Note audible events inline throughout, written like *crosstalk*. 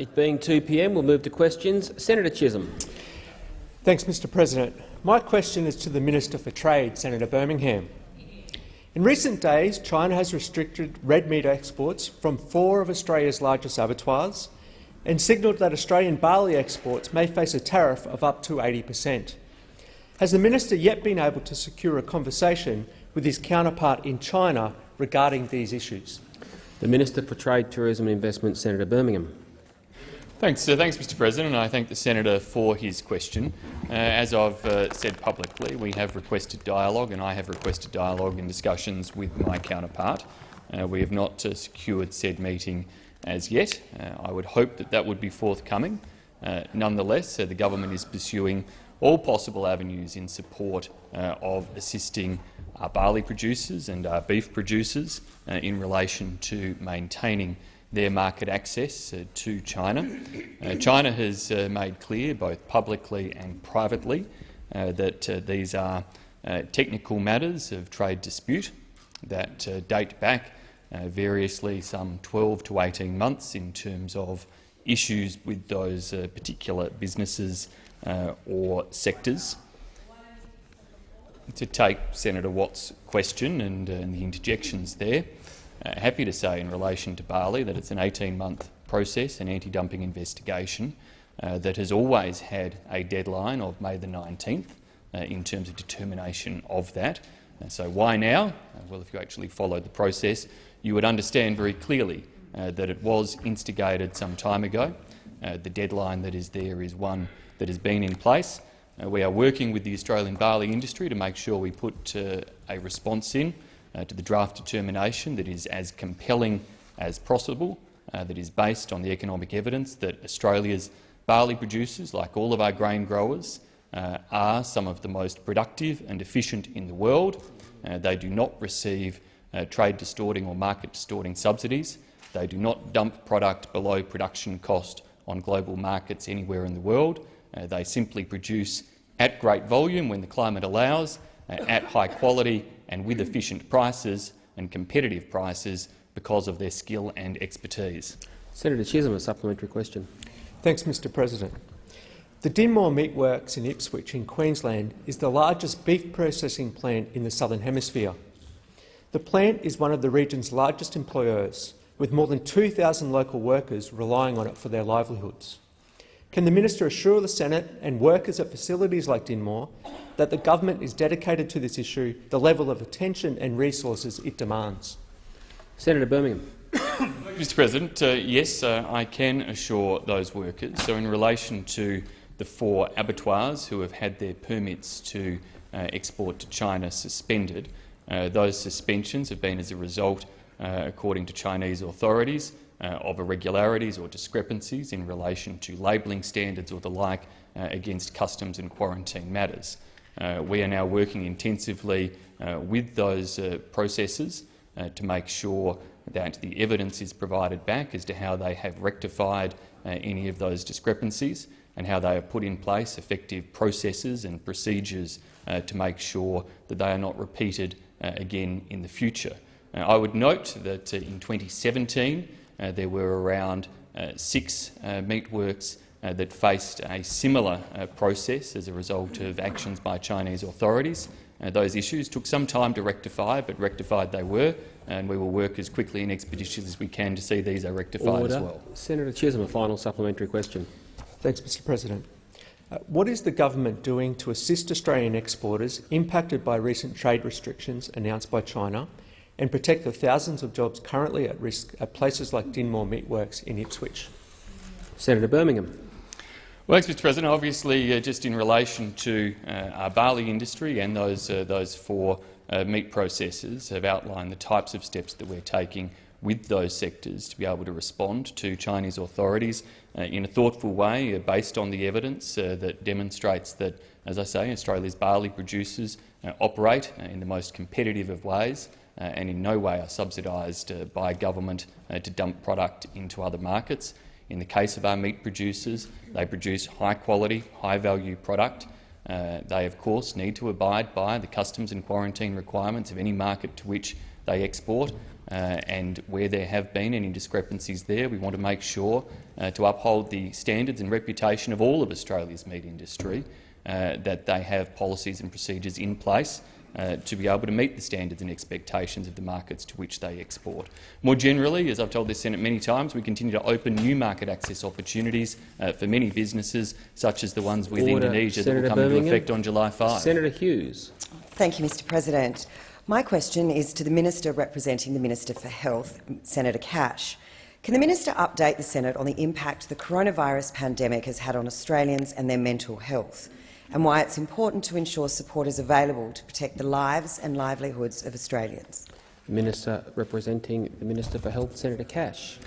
It being 2 p.m., we'll move to questions. Senator Chisholm. Thanks, Mr President. My question is to the Minister for Trade, Senator Birmingham. In recent days, China has restricted red meat exports from four of Australia's largest abattoirs and signalled that Australian barley exports may face a tariff of up to 80 per cent. Has the minister yet been able to secure a conversation with his counterpart in China regarding these issues? The Minister for Trade, Tourism and Investment, Senator Birmingham. Thanks, uh, thanks, Mr. President. and I thank the senator for his question. Uh, as I've uh, said publicly, we have requested dialogue, and I have requested dialogue and discussions with my counterpart. Uh, we have not uh, secured said meeting as yet. Uh, I would hope that that would be forthcoming. nonetheless, the government is pursuing all possible avenues in support of assisting our barley producers and our beef producers in relation to maintaining their market access uh, to China. Uh, China has uh, made clear, both publicly and privately, uh, that uh, these are uh, technical matters of trade dispute that date back variously some 12 to 18 months in terms of issues with those particular businesses or sectors. To take Senator Watt's question and, and the interjections there, uh, happy to say in relation to barley that it's an 18-month process, an anti-dumping investigation uh, that has always had a deadline of May the 19th uh, in terms of determination of that. Uh, so why now? Uh, well, if you actually followed the process, you would understand very clearly that it was instigated some time ago. the deadline that is there is one that has been in place. we are working with the Australian barley industry to make sure we put a response in to the draft determination that is as compelling as possible, uh, that is based on the economic evidence that Australia's barley producers, like all of our grain growers, uh, are some of the most productive and efficient in the world. Uh, they do not receive uh, trade distorting or market distorting subsidies. They do not dump product below production cost on global markets anywhere in the world. Uh, they simply produce at great volume when the climate allows, at high quality and with efficient prices and competitive prices because of their skill and expertise. Senator Chisholm, a supplementary question. Thanks, Mr President. The Dinmore Meatworks in Ipswich in Queensland is the largest beef processing plant in the Southern Hemisphere. The plant is one of the region's largest employers, with more than 2,000 local workers relying on it for their livelihoods. Can the minister assure the Senate and workers at facilities like Dinmore that the government is dedicated to this issue, the level of attention and resources it demands. Senator Birmingham. Mr President, uh, yes, uh, I can assure those workers. So in relation to the four abattoirs who have had their permits to uh, export to China suspended, uh, those suspensions have been as a result, uh, according to Chinese authorities, uh, of irregularities or discrepancies in relation to labelling standards or the like against customs and quarantine matters. Uh, we are now working intensively uh, with those uh, processes uh, to make sure that the evidence is provided back as to how they have rectified uh, any of those discrepancies and how they have put in place effective processes and procedures uh, to make sure that they are not repeated again in the future. I would note that in 2017 there were around six meatworks uh, that faced a similar uh, process as a result of actions by Chinese authorities. Uh, those issues took some time to rectify, but rectified they were, and we will work as quickly and expeditiously as we can to see these are rectified Order. as well. Senator Chisholm, a final supplementary question. Thanks, Mr President. Uh, what is the government doing to assist Australian exporters impacted by recent trade restrictions announced by China and protect the thousands of jobs currently at risk at places like Dinmore Meatworks in Ipswich? Senator Birmingham. Well, Mr President. Obviously, uh, just in relation to uh, our barley industry and those, uh, those four uh, meat processors have outlined the types of steps that we're taking with those sectors to be able to respond to Chinese authorities uh, in a thoughtful way, uh, based on the evidence that demonstrates that, as I say, Australia's barley producers operate in the most competitive of ways and in no way are subsidised by government to dump product into other markets. In the case of our meat producers, they produce high-quality, high-value product. Uh, they, of course, need to abide by the customs and quarantine requirements of any market to which they export. Uh, and where there have been any discrepancies there, we want to make sure uh, to uphold the standards and reputation of all of Australia's meat industry, uh, that they have policies and procedures in place uh, to be able to meet the standards and expectations of the markets to which they export. More generally, as I've told this Senate many times, we continue to open new market access opportunities uh, for many businesses, such as the ones with Order. Indonesia Senator that will come Birmingham. into effect on July 5. Senator Hughes. Thank you, Mr President. My question is to the Minister representing the Minister for Health, Senator Cash. Can the minister update the Senate on the impact the coronavirus pandemic has had on Australians and their mental health, and why it's important to ensure support is available to protect the lives and livelihoods of Australians? Minister representing the Minister for Health, Senator Cash.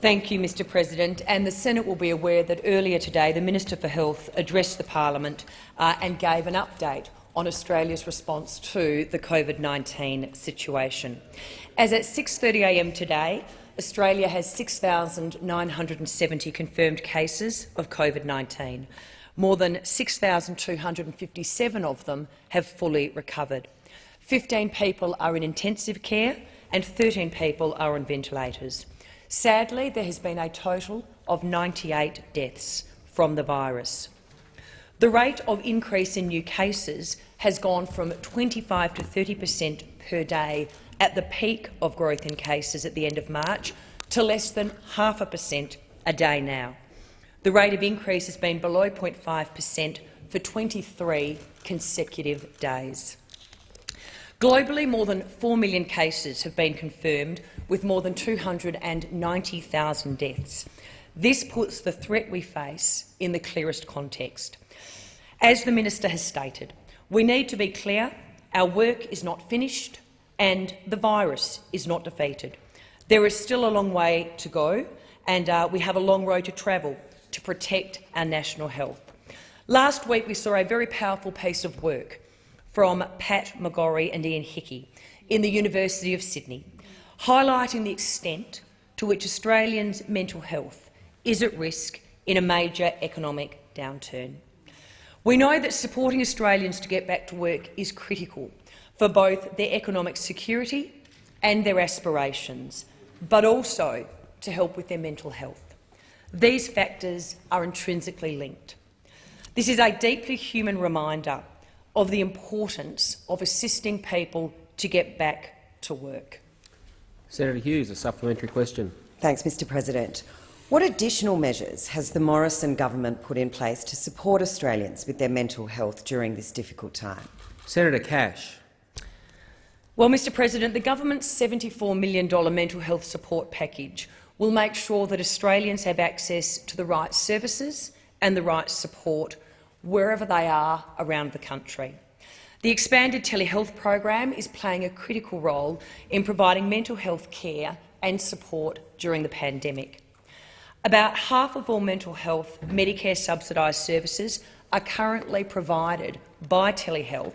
Thank you, Mr President. And the Senate will be aware that earlier today the Minister for Health addressed the parliament uh, and gave an update on Australia's response to the COVID-19 situation. As at 6.30am today, Australia has 6,970 confirmed cases of COVID-19. More than 6,257 of them have fully recovered. 15 people are in intensive care and 13 people are on ventilators. Sadly, there has been a total of 98 deaths from the virus. The rate of increase in new cases has gone from 25 to 30 per cent per day at the peak of growth in cases at the end of March to less than half a per cent a day now. The rate of increase has been below 0.5 per cent for 23 consecutive days. Globally, more than 4 million cases have been confirmed, with more than 290,000 deaths. This puts the threat we face in the clearest context. As the minister has stated, we need to be clear our work is not finished and the virus is not defeated. There is still a long way to go, and uh, we have a long road to travel to protect our national health. Last week, we saw a very powerful piece of work from Pat McGorry and Ian Hickie in the University of Sydney, highlighting the extent to which Australians' mental health is at risk in a major economic downturn. We know that supporting Australians to get back to work is critical for both their economic security and their aspirations, but also to help with their mental health. These factors are intrinsically linked. This is a deeply human reminder of the importance of assisting people to get back to work. Senator Hughes, a supplementary question. Thanks, Mr President. What additional measures has the Morrison government put in place to support Australians with their mental health during this difficult time? Senator Cash. Well, Mr President, the government's $74 million mental health support package will make sure that Australians have access to the right services and the right support wherever they are around the country. The expanded telehealth program is playing a critical role in providing mental health care and support during the pandemic. About half of all mental health Medicare subsidised services are currently provided by telehealth,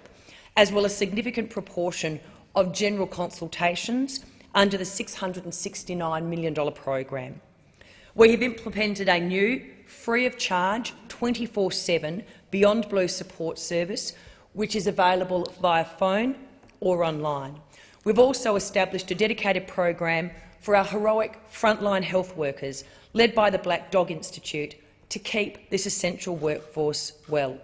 as well as a significant proportion of general consultations under the $669 million program. We have implemented a new, free-of-charge, 24-7 Beyond Blue support service, which is available via phone or online. We've also established a dedicated program for our heroic frontline health workers, led by the Black Dog Institute, to keep this essential workforce well.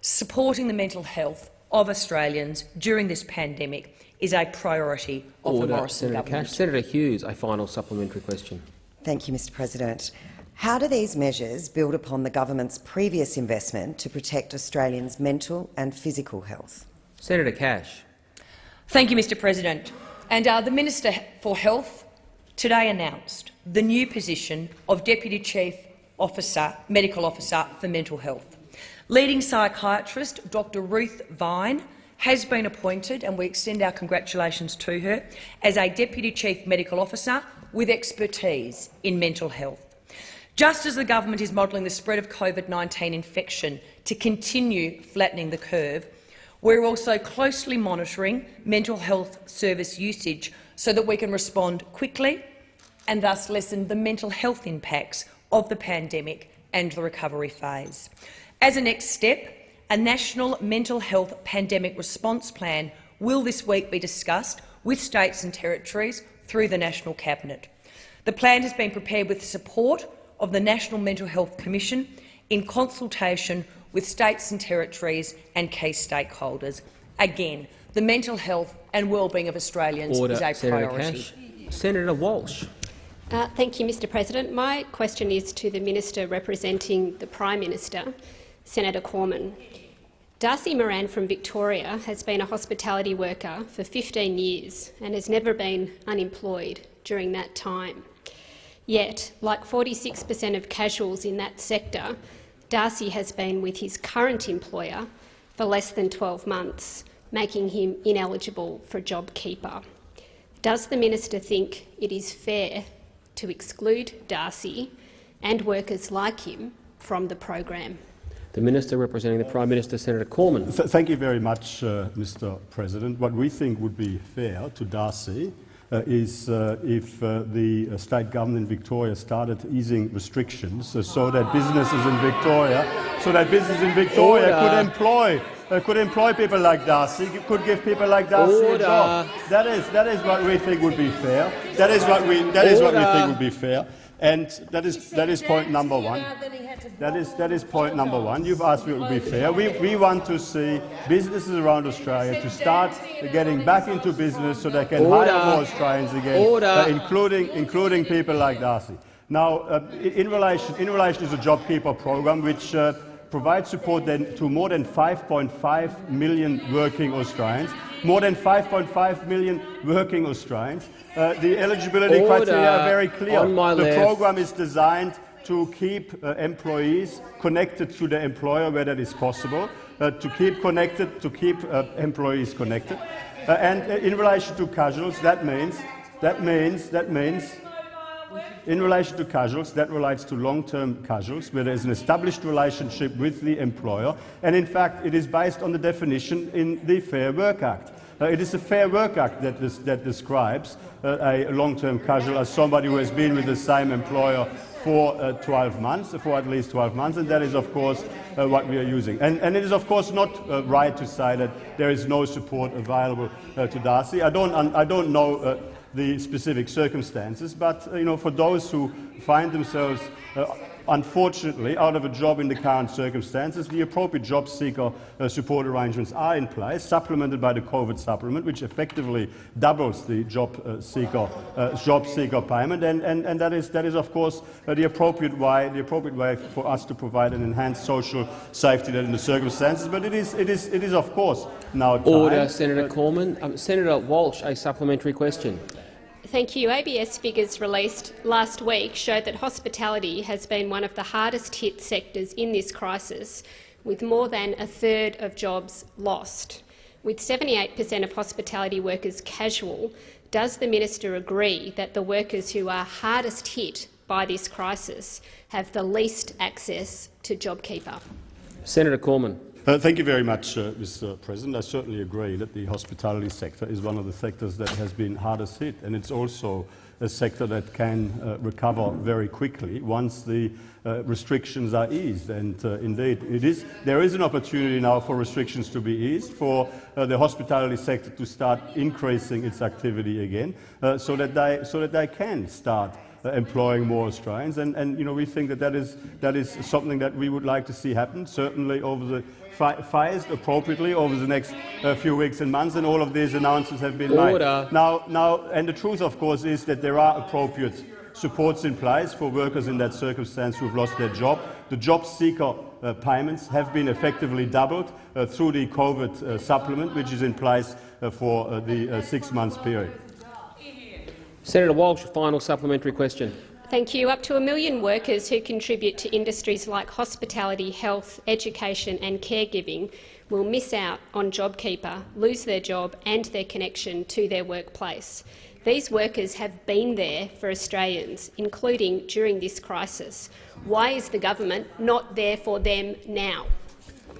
Supporting the mental health of Australians during this pandemic is a priority of Order. the Morrison Senator government. Cash. Senator Hughes, a final supplementary question. Thank you, Mr President. How do these measures build upon the government's previous investment to protect Australians' mental and physical health? Senator Cash. Thank you, Mr President. And uh, the Minister for Health today announced the new position of Deputy Chief Officer, Medical Officer for Mental Health. Leading psychiatrist Dr Ruth Vine has been appointed, and we extend our congratulations to her, as a Deputy Chief Medical Officer with expertise in mental health. Just as the government is modelling the spread of COVID-19 infection to continue flattening the curve, we're also closely monitoring mental health service usage so that we can respond quickly and thus lessen the mental health impacts of the pandemic and the recovery phase. As a next step, a national mental health pandemic response plan will this week be discussed with states and territories through the National Cabinet. The plan has been prepared with the support of the National Mental Health Commission in consultation with states and territories and key stakeholders. Again, the mental health and well-being of Australians Order, is a Senator priority. Cash. Senator Walsh. Uh, thank you, Mr President. My question is to the Minister representing the Prime Minister, Senator Cormann. Darcy Moran from Victoria has been a hospitality worker for 15 years and has never been unemployed during that time. Yet, like 46 per cent of casuals in that sector, Darcy has been with his current employer for less than 12 months, making him ineligible for JobKeeper. Does the minister think it is fair to exclude Darcy and workers like him from the program? The Minister representing the Prime Minister, Senator Cormann. Th thank you very much, uh, Mr President. What we think would be fair to Darcy uh, is uh, if uh, the uh, state government in Victoria started easing restrictions uh, so that businesses in Victoria, so that businesses in Victoria Order. could employ uh, could employ people like Darcy, could give people like Darcy Order. a job. That is that is what we think would be fair. That is what we that is what we think would be fair. And that is that is point number one. That is, that is point number one. You've asked me what would be fair. We, we want to see businesses around Australia to start getting back into business so they can Order. hire more Australians again, Order. uh, including, including people like Darcy. Now, uh, in, in relation, in relation to the JobKeeper program, which uh, provides support then to more than 5.5 million working Australians, more than 5.5 million working Australians, uh, the eligibility Order. criteria are very clear. The left. program is designed to keep uh, employees connected to the employer where that is possible, uh, to keep connected, to keep uh, employees connected. Uh, and uh, in relation to casuals, that means, that means, that means, in relation to casuals, that relates to long-term casuals, where there is an established relationship with the employer, and in fact, it is based on the definition in the Fair Work Act. Uh, it is the Fair Work Act that, des- that describes uh, a long-term casual as somebody who has been with the same employer for uh, 12 months, for at least 12 months, and that is, of course, uh, what we are using. And, and it is, of course, not uh, right to say that there is no support available uh, to Darcy. I don't, I don't know uh, the specific circumstances, but you know, for those who find themselves uh, unfortunately out of a job in the current circumstances, the appropriate job seeker uh, support arrangements are in place, supplemented by the COVID supplement, which effectively doubles the job uh, seeker uh, job seeker payment, and, and, and that is that is of course uh, the appropriate way the appropriate way for us to provide an enhanced social safety net in the circumstances. But it is it is it is of course now time. Order, Senator Cormann. Um, Senator Walsh, a supplementary question. Thank you. ABS figures released last week showed that hospitality has been one of the hardest hit sectors in this crisis, with more than a third of jobs lost. With 78 per cent of hospitality workers casual, does the minister agree that the workers who are hardest hit by this crisis have the least access to JobKeeper? Senator Cormann. Uh, thank you very much, uh, Mr. President. I certainly agree that the hospitality sector is one of the sectors that has been hardest hit, and it's also a sector that can uh, recover very quickly once the uh, restrictions are eased. And uh, indeed, it is, there is an opportunity now for restrictions to be eased, for uh, the hospitality sector to start increasing its activity again, uh, so, that they, so that they can start uh, employing more Australians. And, and you know, we think that that is, that is something that we would like to see happen, certainly over the fi- phased appropriately over the next uh, few weeks and months, and all of these announcements have been made. Now, now, and the truth, of course, is that there are appropriate supports in place for workers in that circumstance who've lost their job. The job seeker uh, payments have been effectively doubled uh, through the COVID uh, supplement, which is in place uh, for uh, the uh, six-month period. Senator Walsh, final supplementary question. Thank you. Up to a million workers who contribute to industries like hospitality, health, education and caregiving will miss out on JobKeeper, lose their job and their connection to their workplace. These workers have been there for Australians, including during this crisis. Why is the government not there for them now?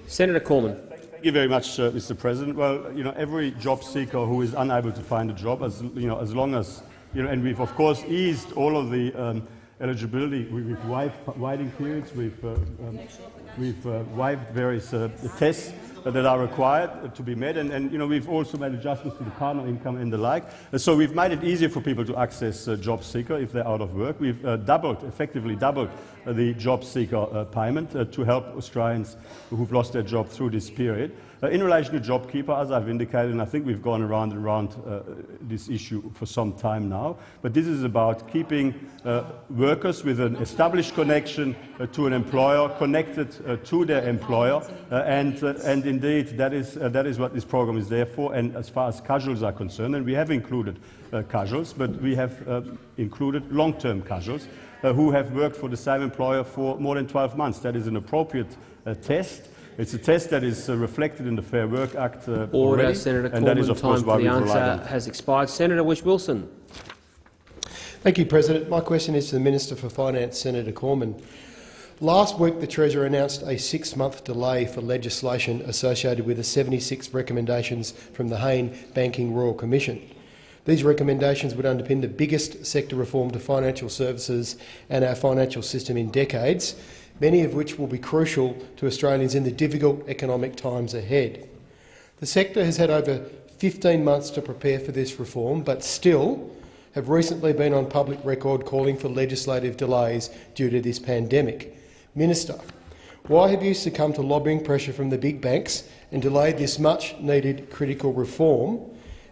Senator Cormann. Thank you very much, uh, Mr. President. Well, you know, every job seeker who is unable to find a job, as you know, as long as you know, and we've of course eased all of the um, eligibility. We- We've waived waiting periods. We've uh, um, we've uh, waived various uh, tests. that are required to be met. And, and, you know, we've also made adjustments to the partner income and the like. So we've made it easier for people to access uh, job seeker if they're out of work. We've uh, doubled, effectively doubled uh, the job seeker payment to help Australians who've lost their job through this period. Uh, in relation to JobKeeper, as I've indicated, and I think we've gone around and around uh, this issue for some time now, but this is about keeping uh, workers with an established connection uh, to an employer, connected uh, to their employer, uh, and, and indeed that is, that is what this program is there for, and as far as casuals are concerned, and we have included casuals, but we have included long-term casuals who have worked for the same employer for more than 12 months. That is an appropriate test. It's a test that is uh, reflected in the Fair Work Act uh, Order, already, Senator and that is, of time course, why for the answer on. has expired. Senator Whish-Wilson. Thank you, President. My question is to the Minister for Finance, Senator Cormann. Last week, the Treasurer announced a six-month delay for legislation associated with the 76 recommendations from the Hayne Banking Royal Commission. These recommendations would underpin the biggest sector reform to financial services and our financial system in decades, many of which will be crucial to Australians in the difficult economic times ahead. The sector has had over 15 months to prepare for this reform, but still have recently been on public record calling for legislative delays due to this pandemic. Minister, why have you succumbed to lobbying pressure from the big banks and delayed this much-needed critical reform?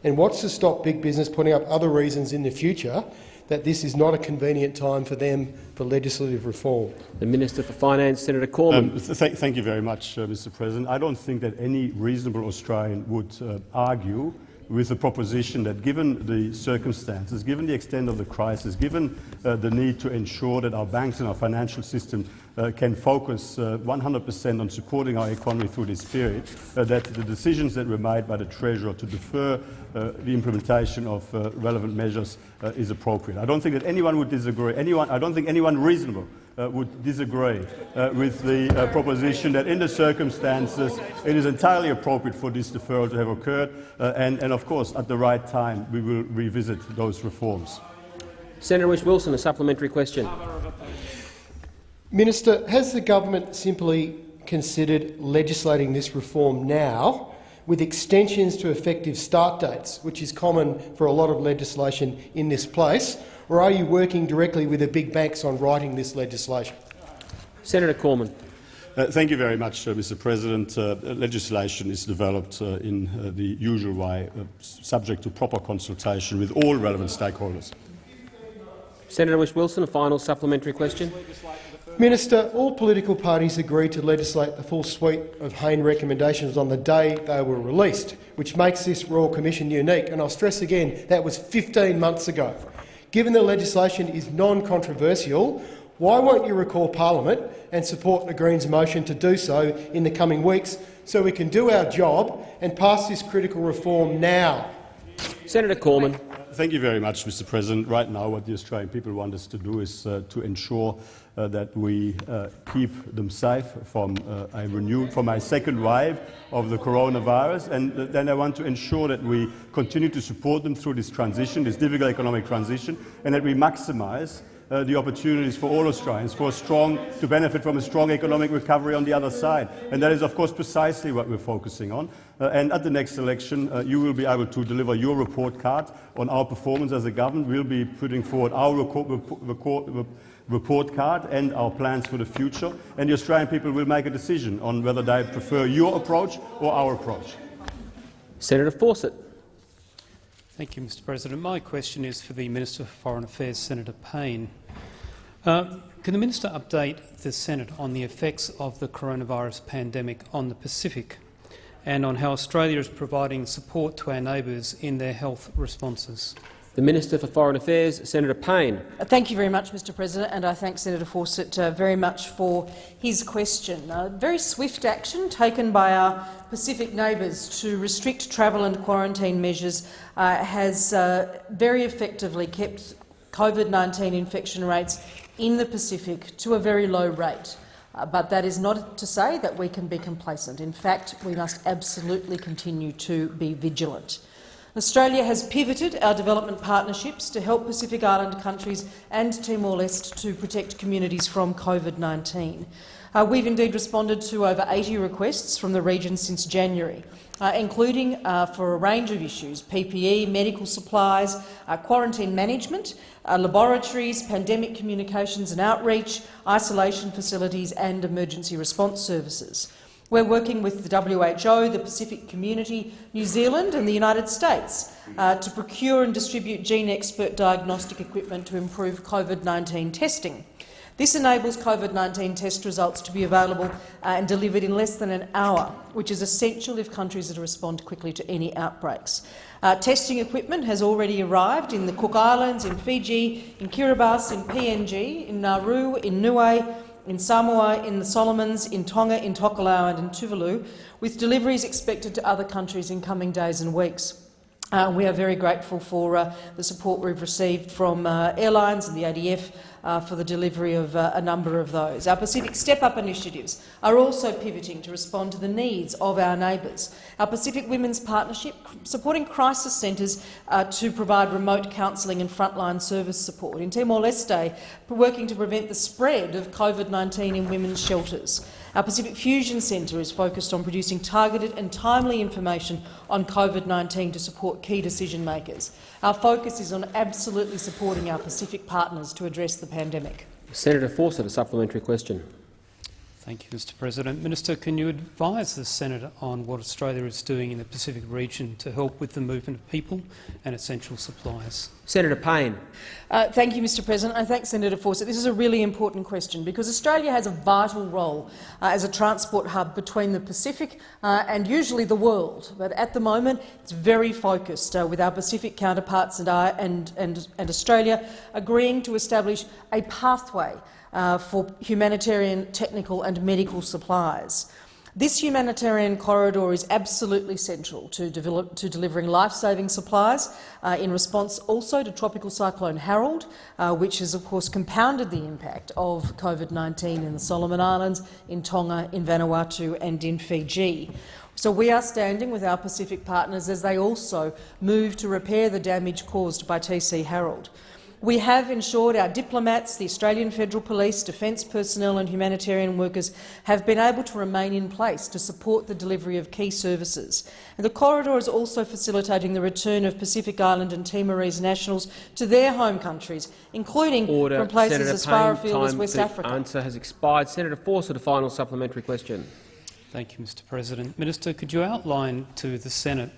And what's to stop big business putting up other reasons in the future that this is not a convenient time for them for legislative reform. The Minister for Finance, Senator Cormann. Um, th thank you very much, uh, Mr President. I don't think that any reasonable Australian would uh, argue with the proposition that given the circumstances, given the extent of the crisis, given uh, the need to ensure that our banks and our financial system uh, can focus 100% uh, on supporting our economy through this period, uh, that the decisions that were made by the Treasurer to defer uh, the implementation of relevant measures is appropriate. I don't think that anyone would disagree. Anyone, I don't think anyone reasonable uh, would disagree uh, with the uh, proposition that in the circumstances it is entirely appropriate for this deferral to have occurred and, and, of course, at the right time we will revisit those reforms. Senator Whish-Wilson, a supplementary question. Minister, has the government simply considered legislating this reform now with extensions to effective start dates, which is common for a lot of legislation in this place, or are you working directly with the big banks on writing this legislation? Senator Cormann. Uh, thank you very much, uh, Mr. President. Uh, legislation is developed uh, in uh, the usual way, uh, subject to proper consultation with all relevant stakeholders. Senator Whish-Wilson, a final supplementary question. Minister, all political parties agreed to legislate the full suite of Hayne recommendations on the day they were released, which makes this Royal Commission unique. And I'll stress again, that was 15 months ago. Given the legislation is non-controversial, why won't you recall Parliament and support the Greens' motion to do so in the coming weeks so we can do our job and pass this critical reform now? Senator Cormann. Thank you very much, Mr. President. Right now, what the Australian people want us to do is uh, to ensure uh, that we uh, keep them safe from uh, a renewed, from a second wave of the coronavirus, and then I want to ensure that we continue to support them through this transition, this difficult economic transition, and that we maximise uh, the opportunities for all Australians for a strong, to benefit from a strong economic recovery on the other side. And that is, of course, precisely what we're focusing on. Uh, and at the next election, uh, you will be able to deliver your report card on our performance as a government. We'll be putting forward our report, report card and our plans for the future. And the Australian people will make a decision on whether they prefer your approach or our approach. Senator Fawcett. Thank you, Mr President. My question is for the Minister for Foreign Affairs, Senator Payne. Uh, can the minister update the Senate on the effects of the coronavirus pandemic on the Pacific and on how Australia is providing support to our neighbours in their health responses? The Minister for Foreign Affairs, Senator Payne. Thank you very much, Mr President, and I thank Senator Fawcett uh, very much for his question. Uh, very swift action taken by our Pacific neighbours to restrict travel and quarantine measures uh, has uh, very effectively kept COVID-19 infection rates in the Pacific to a very low rate. Uh, but that is not to say that we can be complacent. In fact, we must absolutely continue to be vigilant. Australia has pivoted our development partnerships to help Pacific Island countries and Timor-Leste to protect communities from COVID-19. Uh, we've indeed responded to over 80 requests from the region since January, uh, including uh, for a range of issues PPE, medical supplies, uh, quarantine management, uh, laboratories, pandemic communications and outreach, isolation facilities and emergency response services. We're working with the WHO, the Pacific Community, New Zealand and the United States uh, to procure and distribute GeneXpert diagnostic equipment to improve COVID-19 testing. This enables COVID-19 test results to be available uh, and delivered in less than an hour, which is essential if countries are to respond quickly to any outbreaks. Uh, testing equipment has already arrived in the Cook Islands, in Fiji, in Kiribati, in PNG, in Nauru, in Niue, in Samoa, in the Solomons, in Tonga, in Tokelau and in Tuvalu, with deliveries expected to other countries in coming days and weeks. Uh, we are very grateful for uh, the support we've received from uh, airlines and the ADF uh, for the delivery of uh, a number of those. Our Pacific Step Up initiatives are also pivoting to respond to the needs of our neighbours. Our Pacific Women's Partnership supporting crisis centres uh, to provide remote counselling and frontline service support. In Timor-Leste, working to prevent the spread of COVID-19 in women's shelters. Our Pacific Fusion Centre is focused on producing targeted and timely information on COVID-19 to support key decision-makers. Our focus is on absolutely supporting our Pacific partners to address the pandemic. Senator Fawcett, a supplementary question. Thank you, Mr President. Minister, can you advise the Senate on what Australia is doing in the Pacific region to help with the movement of people and essential supplies? Senator Payne. Uh, thank you, Mr President. I thank Senator Fawcett. This is a really important question because Australia has a vital role uh, as a transport hub between the Pacific uh, and usually the world. But at the moment, it's very focused, uh, with our Pacific counterparts and, and, and, and Australia agreeing to establish a pathway uh, for humanitarian, technical and medical supplies. This humanitarian corridor is absolutely central to, develop, to delivering life-saving supplies uh, in response also to Tropical Cyclone Harold, uh, which has of course compounded the impact of COVID-19 in the Solomon Islands, in Tonga, in Vanuatu and in Fiji. So we are standing with our Pacific partners as they also move to repair the damage caused by TC Harold. We have ensured our diplomats, the Australian Federal Police, defence personnel and humanitarian workers have been able to remain in place to support the delivery of key services. And the corridor is also facilitating the return of Pacific Island and Timorese nationals to their home countries, including Order. from places Senator as far Payne, afield as West to Africa. answer has expired. Senator Fawcett, a final supplementary question. Thank you, Mr President. Minister, could you outline to the Senate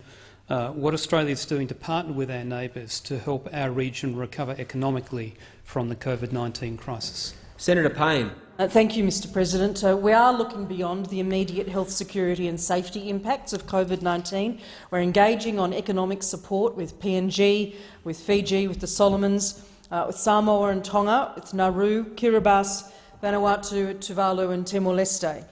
uh, what Australia is doing to partner with our neighbours to help our region recover economically from the COVID-19 crisis. Senator Payne. Uh, thank you, Mr President. Uh, we are looking beyond the immediate health security and safety impacts of COVID-19. We're engaging on economic support with PNG, with Fiji, with the Solomons, uh, with Samoa and Tonga, with Nauru, Kiribati, Vanuatu, Tuvalu and Timor-Leste.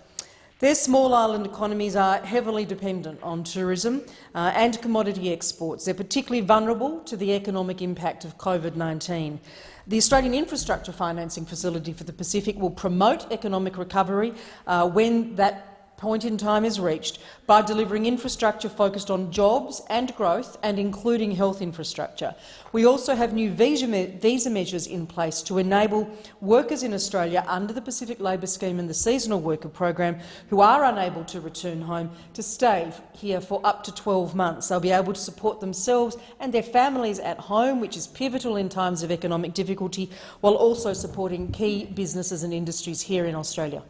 Their small island economies are heavily dependent on tourism uh, and commodity exports. They're particularly vulnerable to the economic impact of COVID-19. The Australian Infrastructure Financing Facility for the Pacific will promote economic recovery uh, when that point in time is reached by delivering infrastructure focused on jobs and growth and including health infrastructure. We also have new visa, me visa measures in place to enable workers in Australia under the Pacific Labour Scheme and the Seasonal Worker Program who are unable to return home to stay here for up to 12 months. They'll be able to support themselves and their families at home, which is pivotal in times of economic difficulty, while also supporting key businesses and industries here in Australia.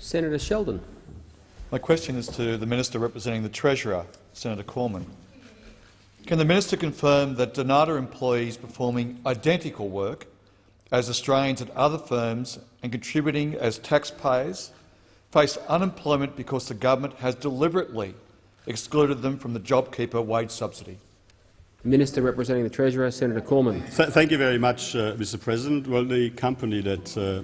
Senator Sheldon. My question is to the Minister representing the Treasurer, Senator Cormann. Can the Minister confirm that Dnata employees performing identical work as Australians at other firms and contributing as taxpayers face unemployment because the government has deliberately excluded them from the JobKeeper wage subsidy? Minister representing the Treasurer, Senator Cormann. Th thank you very much, uh, Mr President. Well, the company that uh,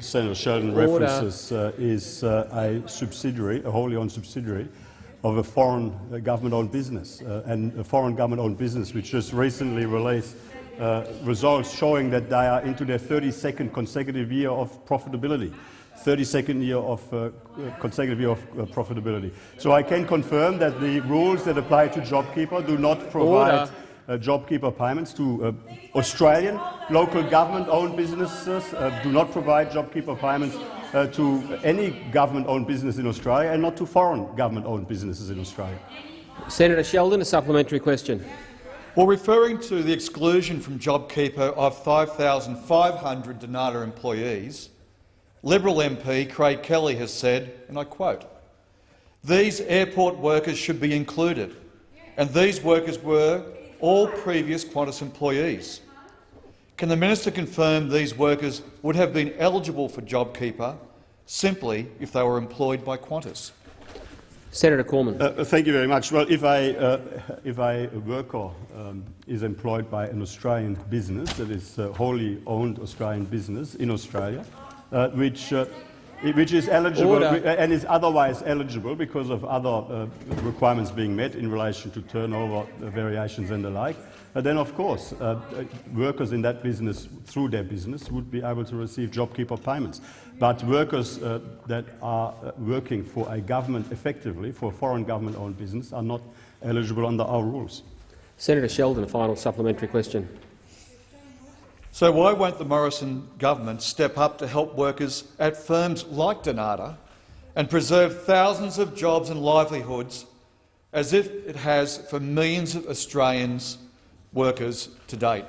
Senator Sheldon Order. references uh, is uh, a subsidiary, a wholly owned subsidiary of a foreign uh, government-owned business, uh, and a foreign government-owned business which just recently released uh, results showing that they are into their 32nd consecutive year of profitability. 32nd year of uh, consecutive year of uh, profitability. So I can confirm that the rules that apply to JobKeeper do not provide uh, JobKeeper payments to uh, Australian local government-owned businesses, uh, do not provide JobKeeper payments uh, to any government-owned business in Australia and not to foreign government-owned businesses in Australia. Senator Sheldon, a supplementary question. Well, referring to the exclusion from JobKeeper of 5,500 Dnata employees, Liberal MP Craig Kelly has said, and I quote, these airport workers should be included, and these workers were all previous Qantas employees. Can the minister confirm these workers would have been eligible for JobKeeper simply if they were employed by Qantas? Senator Cormann. Uh, thank you very much. Well, if I, uh, if I a worker um, is employed by an Australian business that is a wholly owned Australian business in Australia, uh, which uh, which is eligible and is otherwise eligible because of other uh, requirements being met in relation to turnover uh, variations and the like, uh, then of course uh, uh, workers in that business, through their business, would be able to receive JobKeeper payments. But workers uh, that are working for a government effectively, for a foreign government-owned business, are not eligible under our rules. Senator Sheldon, a final supplementary question. So why won't the Morrison government step up to help workers at firms like Dnata and preserve thousands of jobs and livelihoods as if it has for millions of Australians workers to date?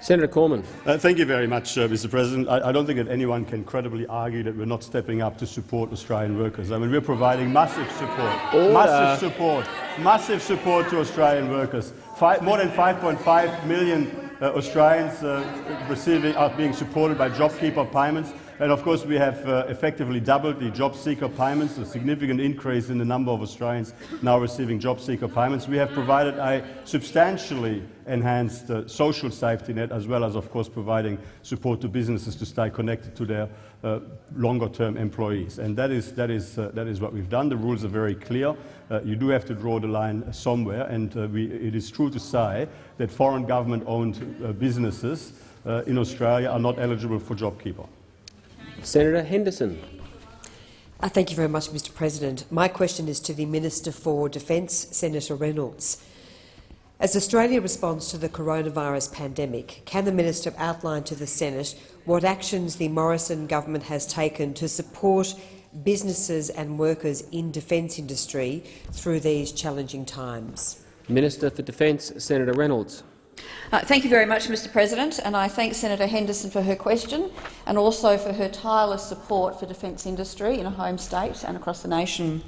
Senator Cormann. Uh, thank you very much, uh, Mr President. I, I, don't think that anyone can credibly argue that we're not stepping up to support Australian workers. I mean, we're providing massive support, Order. massive support, massive support to Australian workers. Five, more than 5.5 million Australians uh, receiving, are being supported by JobKeeper payments. And of course, we have uh, effectively doubled the job seeker payments, a significant increase in the number of Australians now receiving job seeker payments. We have provided a substantially enhanced uh, social safety net, as well as, of course, providing support to businesses to stay connected to their uh, longer-term employees. And that is, that, is, uh, that is what we've done. The rules are very clear. Uh, you do have to draw the line somewhere, and uh, we, it is true to say that foreign government-owned uh, businesses in Australia are not eligible for JobKeeper. Senator Henderson. Uh, thank you very much, Mr President. My question is to the Minister for Defence, Senator Reynolds. As Australia responds to the coronavirus pandemic, can the minister outline to the Senate what actions the Morrison government has taken to support businesses and workers in defence industry through these challenging times? Minister for Defence, Senator Reynolds. Uh, thank you very much, Mr President, and I thank Senator Henderson for her question and also for her tireless support for defence industry in her home state and across the nation.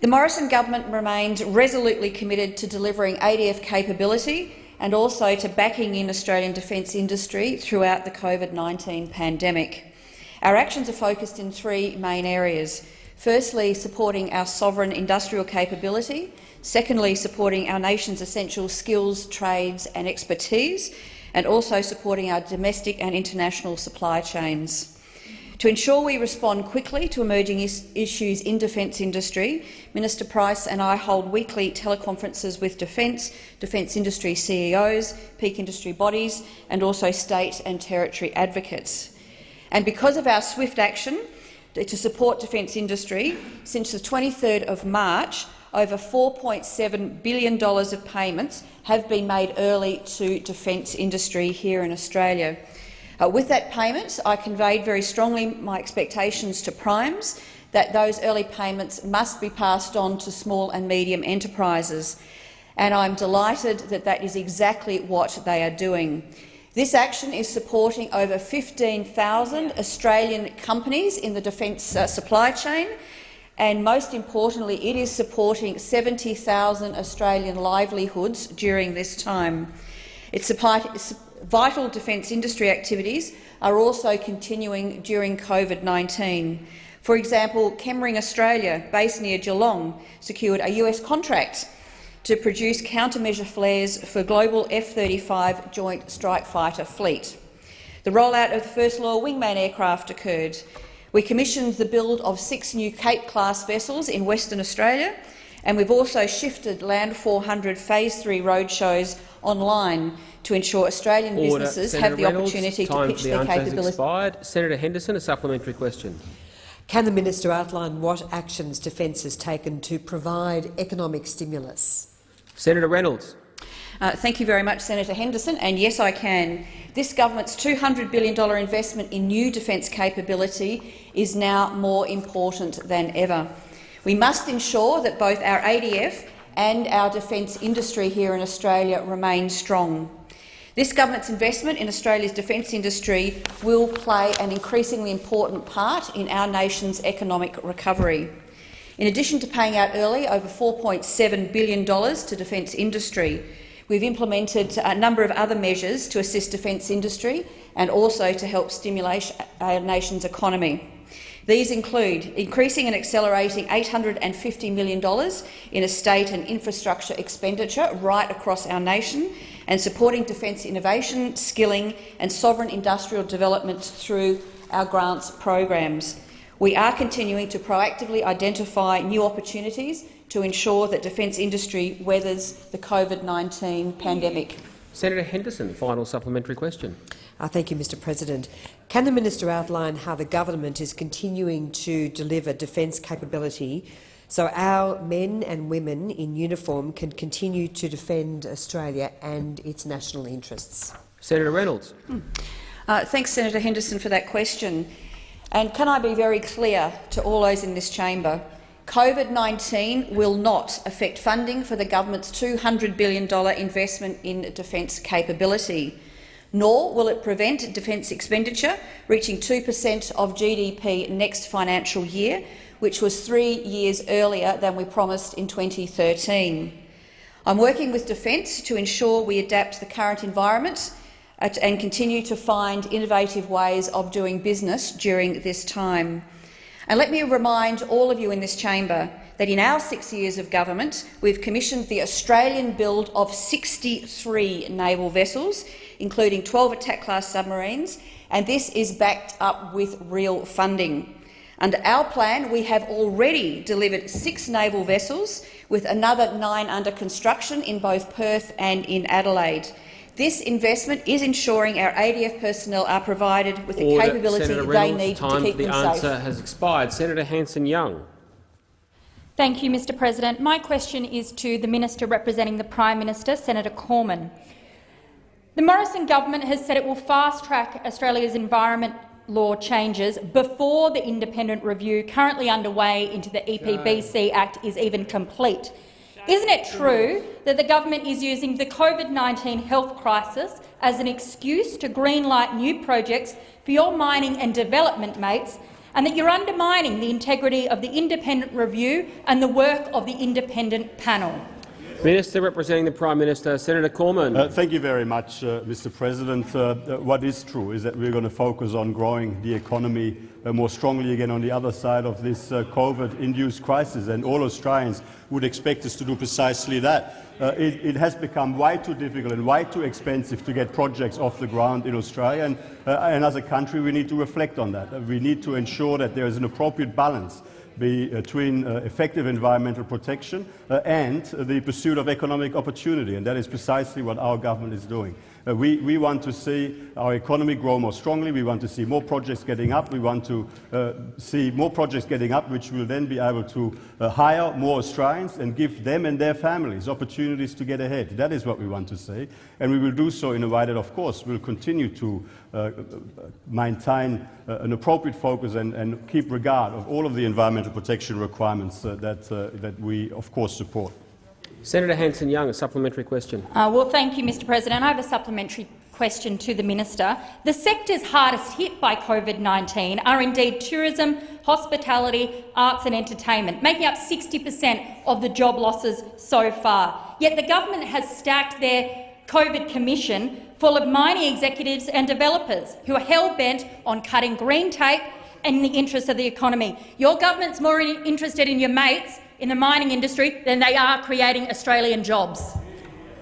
The Morrison government remains resolutely committed to delivering ADF capability and also to backing in Australian defence industry throughout the COVID-19 pandemic. Our actions are focused in three main areas. Firstly, supporting our sovereign industrial capability Secondly, supporting our nation's essential skills, trades and expertise, and also supporting our domestic and international supply chains. To ensure we respond quickly to emerging is issues in defence industry, Minister Price and I hold weekly teleconferences with defence, defence industry CEOs, peak industry bodies and also state and territory advocates. And because of our swift action to support defence industry, since the 23rd of March, over $4.7 billion of payments have been made early to defence industry here in Australia. Uh, with that payment, I conveyed very strongly my expectations to primes that those early payments must be passed on to small and medium enterprises, and I'm delighted that that is exactly what they are doing. This action is supporting over 15,000 Australian companies in the defence uh, supply chain and most importantly, it is supporting 70,000 Australian livelihoods during this time. Its vital defence industry activities are also continuing during COVID-19. For example, Chemring Australia, based near Geelong, secured a US contract to produce countermeasure flares for global F-35 Joint Strike Fighter fleet. The rollout of the first Loyal Wingman aircraft occurred, we commissioned the build of six new Cape-class vessels in Western Australia, and we've also shifted Land 400 Phase 3 roadshows online to ensure Australian Order. businesses Senator have the Reynolds, opportunity to pitch for the their answer has capabilities. expired. Senator Henderson, a supplementary question. Can the minister outline what actions Defence has taken to provide economic stimulus? Senator Reynolds. Uh, thank you very much, Senator Henderson. And yes, I can. This government's $200 billion investment in new defence capability is now more important than ever. We must ensure that both our ADF and our defence industry here in Australia remain strong. This government's investment in Australia's defence industry will play an increasingly important part in our nation's economic recovery. In addition to paying out early over $4.7 billion to defence industry, we've implemented a number of other measures to assist defence industry and also to help stimulate our nation's economy. These include increasing and accelerating $850 million in estate and infrastructure expenditure right across our nation and supporting defence innovation, skilling and sovereign industrial development through our grants programs. We are continuing to proactively identify new opportunities to ensure that defence industry weathers the COVID-19 pandemic. Senator Henderson, final supplementary question. Uh, thank you, Mr President. Can the minister outline how the government is continuing to deliver defence capability so our men and women in uniform can continue to defend Australia and its national interests? Senator Reynolds. Uh, thanks, Senator Henderson, for that question. And can I be very clear to all those in this chamber? COVID-19 will not affect funding for the government's $200 billion investment in defence capability, nor will it prevent defence expenditure reaching 2 per cent of GDP next financial year, which was three years earlier than we promised in 2013. I'm working with Defence to ensure we adapt to the current environment and continue to find innovative ways of doing business during this time. And let me remind all of you in this chamber that in our six years of government, we've commissioned the Australian build of 63 naval vessels, including 12 attack-class submarines, and this is backed up with real funding. Under our plan, we have already delivered six naval vessels, with another nine under construction in both Perth and in Adelaide. This investment is ensuring our ADF personnel are provided with the Order. capability Senator they Reynolds, need time to keep for the them answer safe. has expired. Senator Hanson-Young. Thank you, Mr President. My question is to the Minister representing the Prime Minister, Senator Cormann. The Morrison government has said it will fast-track Australia's environment law changes before the independent review currently underway into the EPBC Act is even complete. Isn't it true that the government is using the COVID-19 health crisis as an excuse to greenlight new projects for your mining and development mates and that you're undermining the integrity of the independent review and the work of the independent panel? Minister representing the Prime Minister, Senator Cormann. Uh, thank you very much, uh, Mr. President. Uh, uh, what is true is that we're going to focus on growing the economy uh, more strongly again on the other side of this uh, COVID-induced crisis, and all Australians would expect us to do precisely that. It, it, has become way too difficult and way too expensive to get projects off the ground in Australia, and, and as a country we need to reflect on that. We need to ensure that there is an appropriate balance between uh, effective environmental protection uh, and the pursuit of economic opportunity, and that is precisely what our government is doing. Uh, we, we, want to see our economy grow more strongly. We want to see more projects getting up. We want to uh, see more projects getting up, which will then be able to uh, hire more Australians and give them and their families opportunities to get ahead. That is what we want to see. And we will do so in a way that, of course, will continue to uh, maintain uh, an appropriate focus and, and, keep regard of all of the environmental protection requirements uh, that, that we, of course, support. Senator Hanson-Young, a supplementary question. Uh, well, thank you, Mr President. I have a supplementary question to the minister. The sectors hardest hit by COVID-19 are indeed tourism, hospitality, arts and entertainment, making up 60 per cent of the job losses so far. Yet the government has stacked their COVID commission full of mining executives and developers who are hell-bent on cutting green tape in the interest of the economy. Your government's more interested in your mates in the mining industry than they are creating Australian jobs.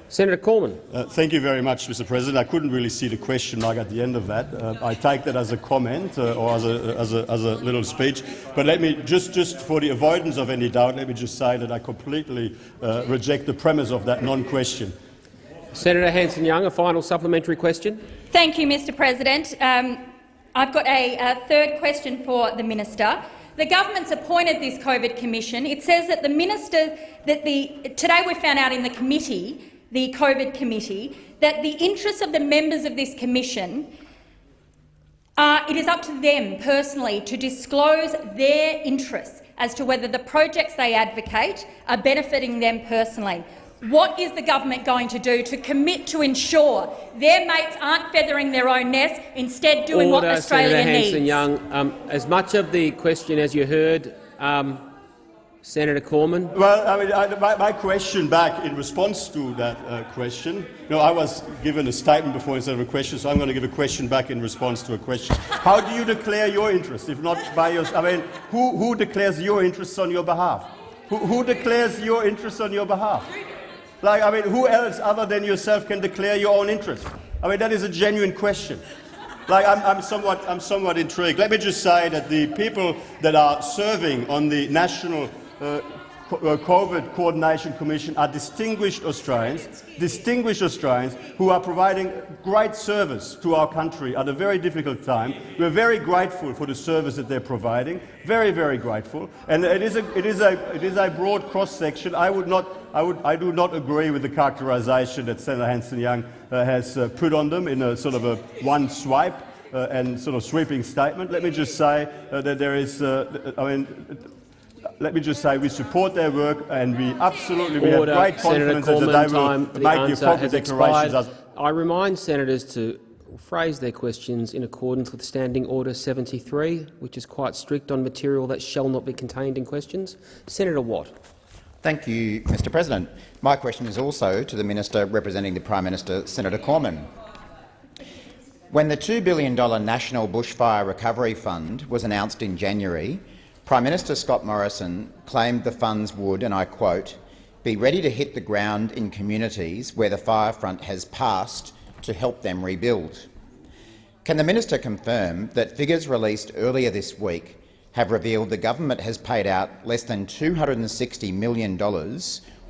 Senator Cormann. Uh, thank you very much, Mr. President. I couldn't really see the question mark at the end of that. Uh, I take that as a comment uh, or as a, as, a, as a, little speech. But let me, just, just for the avoidance of any doubt, let me just say that I completely uh, reject the premise of that non-question. Senator Hanson-Young, a final supplementary question. Thank you, Mr President. Um, I've got a, a third question for the minister. The government's appointed this COVID commission. It says that the minister that the today we found out in the committee, the COVID committee, that the interests of the members of this commission uh, it is up to them personally to disclose their interests as to whether the projects they advocate are benefiting them personally. What is the government going to do to commit to ensure their mates aren't feathering their own nest, instead doing Order, what Australia Senator needs? Hanson-Young. Um, as much of the question as you heard, um, Senator Cormann. Well, I mean, I, my, my, question back in response to that uh, question, you know, I was given a statement before instead of a question, so I'm going to give a question back in response to a question. How do you declare your interest, if not by your? I mean, who, who declares your interests on your behalf? Who, who declares your interests on your behalf? Like, I mean, who else other than yourself can declare your own interest? I mean, that is a genuine question. Like, I'm, I'm, somewhat, I'm somewhat intrigued. Let me just say that the people that are serving on the national uh, COVID Coordination Commission are distinguished Australians, distinguished Australians who are providing great service to our country at a very difficult time. We're very grateful for the service that they're providing, very, very grateful. And it is a, it is a, it is a broad cross-section. I, would not, I, would, I do not agree with the characterisation that Senator Hanson-Young uh, has uh, put on them in a sort of a one swipe. Uh, and sort of sweeping statement. Let me just say uh, that there is, uh, I mean, let me just say we support their work and we absolutely we have great confidence Senator that they will time, the make the appropriate declarations. As I remind senators to phrase their questions in accordance with Standing Order 73, which is quite strict on material that shall not be contained in questions. Senator Watt. Thank you, Mr President. My question is also to the Minister representing the Prime Minister, Senator Cormann. When the $2 billion National Bushfire Recovery Fund was announced in January, Prime Minister Scott Morrison claimed the funds would, and I quote, be ready to hit the ground in communities where the fire front has passed to help them rebuild. Can the minister confirm that figures released earlier this week have revealed the government has paid out less than $260 million,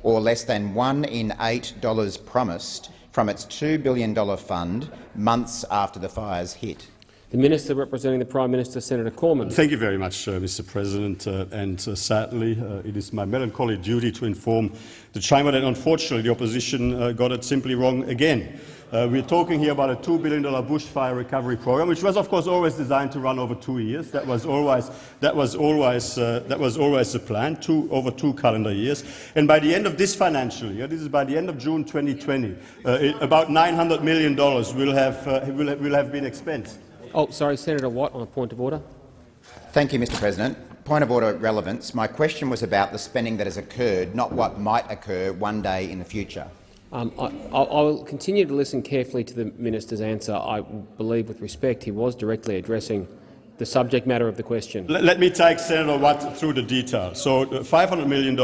or less than one in eight dollars promised, from its $2 billion fund months after the fires hit? The Minister representing the Prime Minister, Senator Cormann. Thank you very much, uh, Mr President. Uh, and uh, sadly, uh, it is my melancholy duty to inform the Chamber that unfortunately the opposition uh, got it simply wrong again. Uh, we're talking here about a $2 billion bushfire recovery program, which was, of course, always designed to run over two years. That was always, that was always, that was always the plan, two, over two calendar years. And by the end of this financial year, this is by the end of June 2020, it, about $900 million will have, will, will have been expensed. Oh, sorry, Senator Watt, on a point of order. Thank you, Mr President. Point of order relevance. My question was about the spending that has occurred, not what might occur one day in the future. Um, I, I, will continue to listen carefully to the minister's answer. I believe, with respect, he was directly addressing the subject matter of the question. Let, let me take Senator Watt through the details. So, uh, $500 million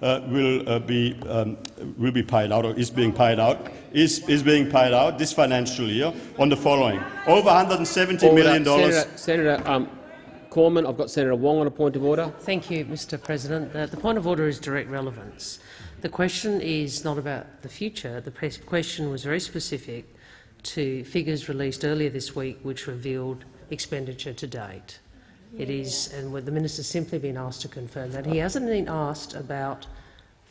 will uh, be um, will be paid out or is being paid out is is being paid out this financial year on the following: over 170 order. million dollars. Senator, Senator um, Cormann, I've got Senator Wong on a point of order. Thank you, Mr. President. The, the point of order is direct relevance. The question is not about the future. The question was very specific to figures released earlier this week, which revealed expenditure to date. It is, and the minister's simply been asked to confirm that. He hasn't been asked about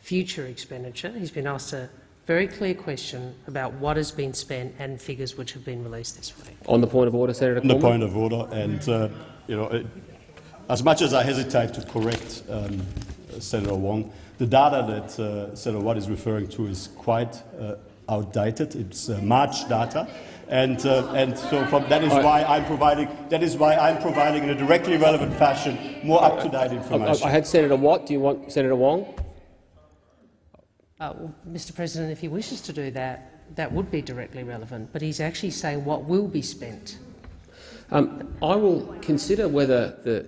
future expenditure. He's been asked a very clear question about what has been spent and figures which have been released this week. On the point of order, Senator On the point of order, and uh, you know, it, as much as I hesitate to correct um, Senator Wong, the data that uh, Senator Watt is referring to is quite uh, outdated. It's uh, March data and uh, and so from, that is why I'm providing that is why I'm providing in a directly relevant fashion more up to date information. I, I, had Senator Watt. Do you want Senator Wong? Uh, well, Mr. President, if he wishes to do that, that would be directly relevant. But he's actually saying what will be spent. Um, I will consider whether the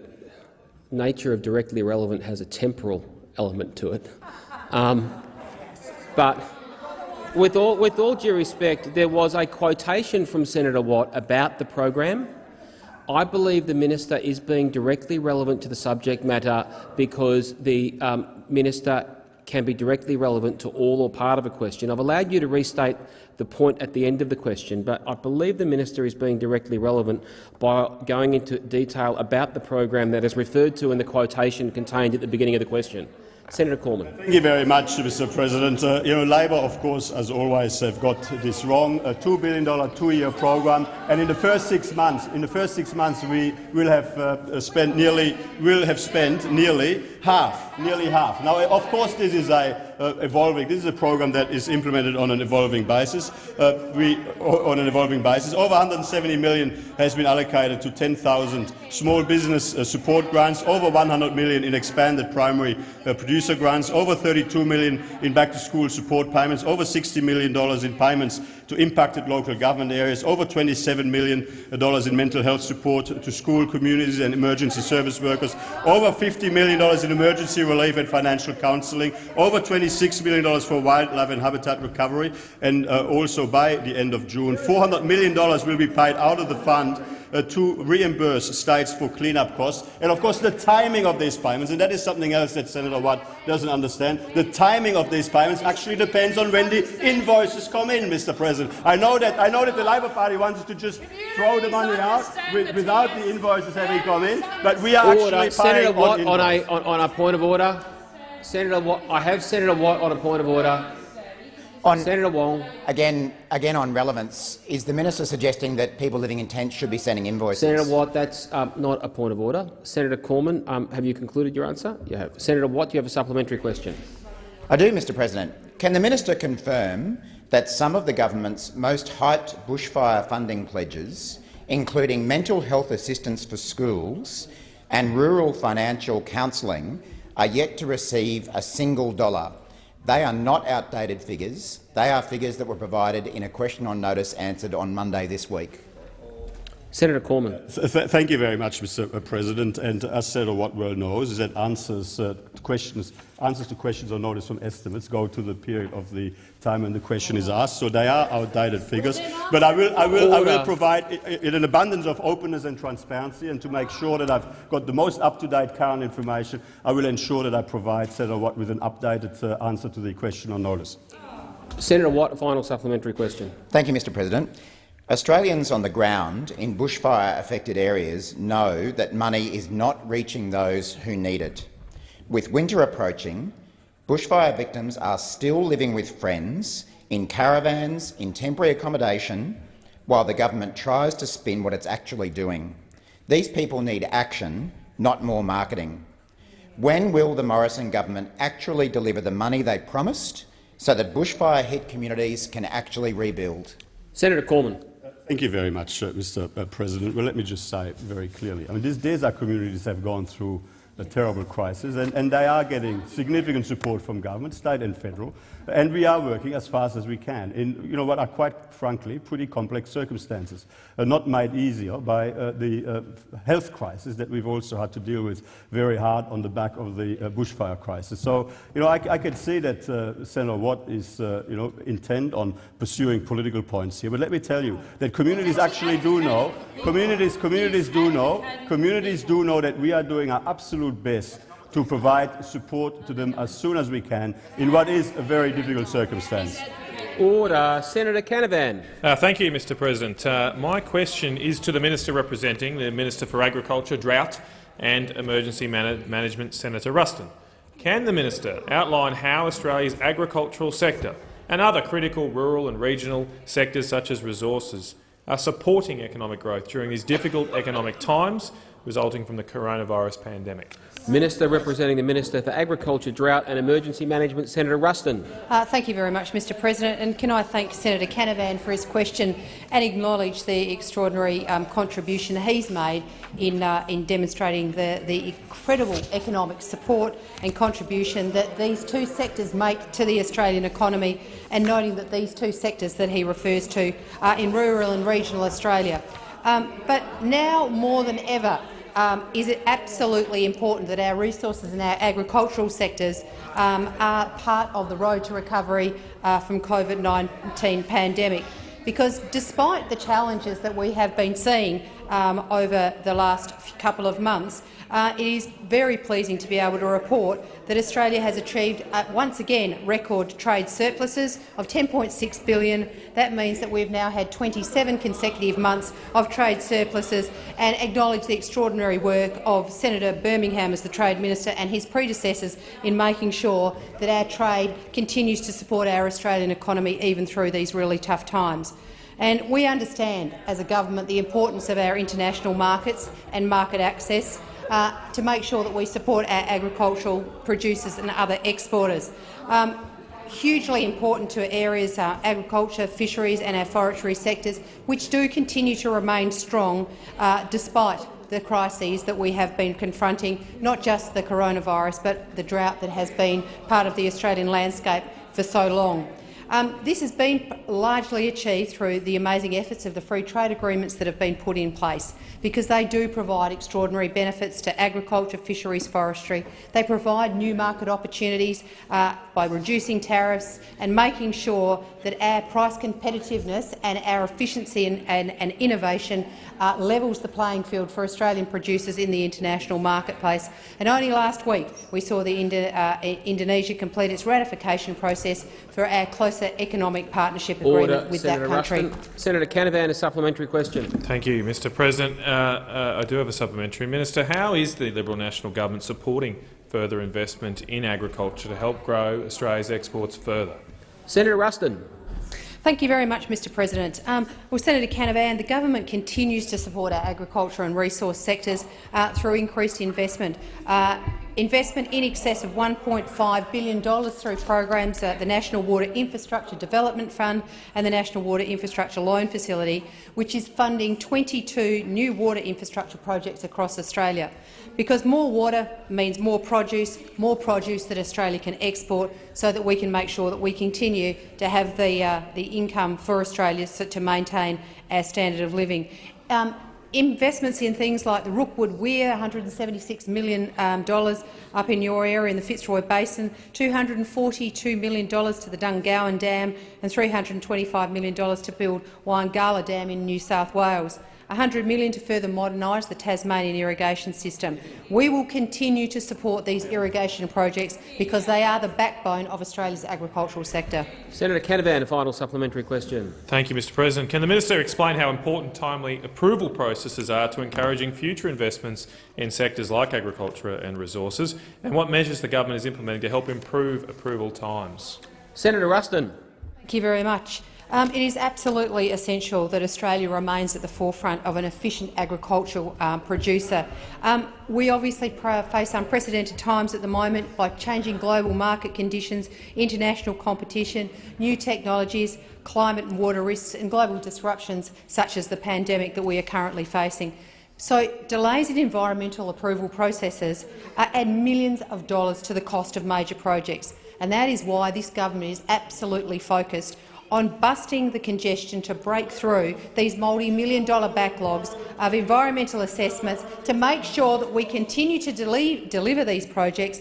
nature of directly relevant has a temporal element to it. Um, but with all, with all due respect, there was a quotation from Senator Watt about the program. I believe the minister is being directly relevant to the subject matter because the um, minister can be directly relevant to all or part of a question. I've allowed you to restate the point at the end of the question, but I believe the minister is being directly relevant by going into detail about the program that is referred to in the quotation contained at the beginning of the question. Senator Cormann. Thank you very much, Mr. President. Uh, you know, Labor, of course, as always, have got this wrong. A two billion dollar two-year program, and in the first six months, in the first six months, we will have uh, spent nearly will have spent nearly half, nearly half. Now, of course, this is a uh, evolving. This is a program that is implemented on an evolving basis. Uh, we, on an evolving basis, over 170 million has been allocated to 10,000 small business uh, support grants, over 100 million in expanded primary uh, producer grants, over 32 million in back-to-school support payments, over 60 million dollars in payments to impacted local government areas, over $27 million in mental health support to school communities and emergency service workers, over $50 million in emergency relief and financial counselling, over $26 million for wildlife and habitat recovery, and uh, also by the end of June, $400 million will be paid out of the fund uh, to reimburse states for cleanup costs. And of course the timing of these payments, and that is something else that Senator Watt doesn't understand, the timing of these payments actually depends on when the invoices come in, Mr. President. I know that, I know that the Labor Party wants to just throw the money out with, without the invoices having come in, but we are order. actually Senator Watt on, on, a, on, on a point of order. Senator Watt, I have Senator Watt on a point of order. On, Senator Wong. Again, again on relevance, is the minister suggesting that people living in tents should be sending invoices? Senator Watt, that's um, not a point of order. Senator Cormann, um, have you concluded your answer? You have. Senator Watt, do you have a supplementary question? I do, Mr President. Can the minister confirm that some of the government's most hyped bushfire funding pledges, including mental health assistance for schools and rural financial counselling, are yet to receive a single dollar? They are not outdated figures. They are figures that were provided in a question on notice answered on Monday this week. Senator Cormann. Th thank you very much, Mr. President. And as Senator Watt well knows, is that answers, uh, questions, answers to questions on notice from estimates go to the period of the time when the question is asked. So they are outdated figures. But I will, I will, I will provide, in an abundance of openness and transparency, and to make sure that I've got the most up-to-date current information, I will ensure that I provide Senator Watt with an updated uh, answer to the question on notice. Senator Watt, a final supplementary question. Thank you, Mr. President. Australians on the ground in bushfire-affected areas know that money is not reaching those who need it. With winter approaching, bushfire victims are still living with friends, in caravans, in temporary accommodation, while the government tries to spin what it's actually doing. These people need action, not more marketing. When will the Morrison government actually deliver the money they promised so that bushfire-hit communities can actually rebuild? Senator Cormann. Thank you very much, uh, Mr. Uh, President. Well, let me just say very clearly, I mean, these, these are communities have gone through a terrible crisis, and, and they are getting significant support from government, state and federal, and we are working as fast as we can in you know, what are quite frankly pretty complex circumstances, uh, not made easier by uh, the uh, health crisis that we've also had to deal with very hard on the back of the uh, bushfire crisis. So you know, I, I can see that uh, Senator Watt is uh, you know, intent on pursuing political points here, but let me tell you that communities actually do know, communities, communities do know, communities do know that we are doing our absolute best to provide support to them as soon as we can in what is a very difficult circumstance. Order. Senator Canavan. Uh, thank you, Mr President. Uh, my question is to the Minister representing the Minister for Agriculture, Drought and Emergency Man Management, Senator Ruston. Can the minister outline how Australia's agricultural sector and other critical rural and regional sectors such as resources are supporting economic growth during these difficult economic times resulting from the coronavirus pandemic? Minister representing the Minister for Agriculture, Drought and Emergency Management, Senator Ruston. Uh, thank you very much, Mr President. And can I thank Senator Canavan for his question and acknowledge the extraordinary um, contribution he's made in, uh, in demonstrating the, the incredible economic support and contribution that these two sectors make to the Australian economy, and noting that these two sectors that he refers to are in rural and regional Australia. Um, but now more than ever, um, is it absolutely important that our resources and our agricultural sectors um, are part of the road to recovery uh, from COVID-19 pandemic. Because despite the challenges that we have been seeing um, over the last couple of months, uh, it is very pleasing to be able to report that Australia has achieved, uh, once again, record trade surpluses of 10.6 billion. That means that we've now had 27 consecutive months of trade surpluses and acknowledge the extraordinary work of Senator Birmingham as the Trade Minister and his predecessors in making sure that our trade continues to support our Australian economy even through these really tough times. And we understand, as a government, the importance of our international markets and market access uh, to make sure that we support our agricultural producers and other exporters. Um, hugely important to areas, uh, agriculture, fisheries and our forestry sectors, which do continue to remain strong uh, despite the crises that we have been confronting, not just the coronavirus, but the drought that has been part of the Australian landscape for so long. Um, this has been largely achieved through the amazing efforts of the free trade agreements that have been put in place, because they do provide extraordinary benefits to agriculture, fisheries, forestry. They provide new market opportunities uh, by reducing tariffs and making sure that our price competitiveness and our efficiency and, and, and innovation uh, levels the playing field for Australian producers in the international marketplace. And only last week we saw the Indo uh, Indonesia complete its ratification process for our closer economic partnership agreement Order. with Senator that country. Ruston. Senator Canavan, a supplementary question. Thank you, Mr President. Uh, uh, I do have a supplementary. Minister, how is the Liberal National Government supporting further investment in agriculture to help grow Australia's exports further? Senator Ruston. Thank you very much, Mr President. Um, well, Senator Canavan, the government continues to support our agriculture and resource sectors uh, through increased investment. Uh, investment in excess of $1.5 billion through programs, uh, the National Water Infrastructure Development Fund and the National Water Infrastructure Loan Facility, which is funding 22 new water infrastructure projects across Australia because more water means more produce, more produce that Australia can export so that we can make sure that we continue to have the, uh, the income for Australia to maintain our standard of living. Um, investments in things like the Rookwood Weir, $176 million um, up in your area in the Fitzroy Basin, $242 million to the Dungowan Dam and $325 million to build Wyangala Dam in New South Wales. 100 million to further modernise the Tasmanian irrigation system. We will continue to support these irrigation projects because they are the backbone of Australia's agricultural sector. Senator Canavan, a final supplementary question. Thank you, Mr President. Can the minister explain how important timely approval processes are to encouraging future investments in sectors like agriculture and resources, and what measures the government is implementing to help improve approval times? Senator Ruston. Thank you very much. Um, it is absolutely essential that Australia remains at the forefront of an efficient agricultural um, producer. Um, we obviously face unprecedented times at the moment by changing global market conditions, international competition, new technologies, climate and water risks and global disruptions such as the pandemic that we are currently facing. So delays in environmental approval processes add millions of dollars to the cost of major projects, and that is why this government is absolutely focused on busting the congestion to break through these multi-million dollar backlogs of environmental assessments to make sure that we continue to deliver these projects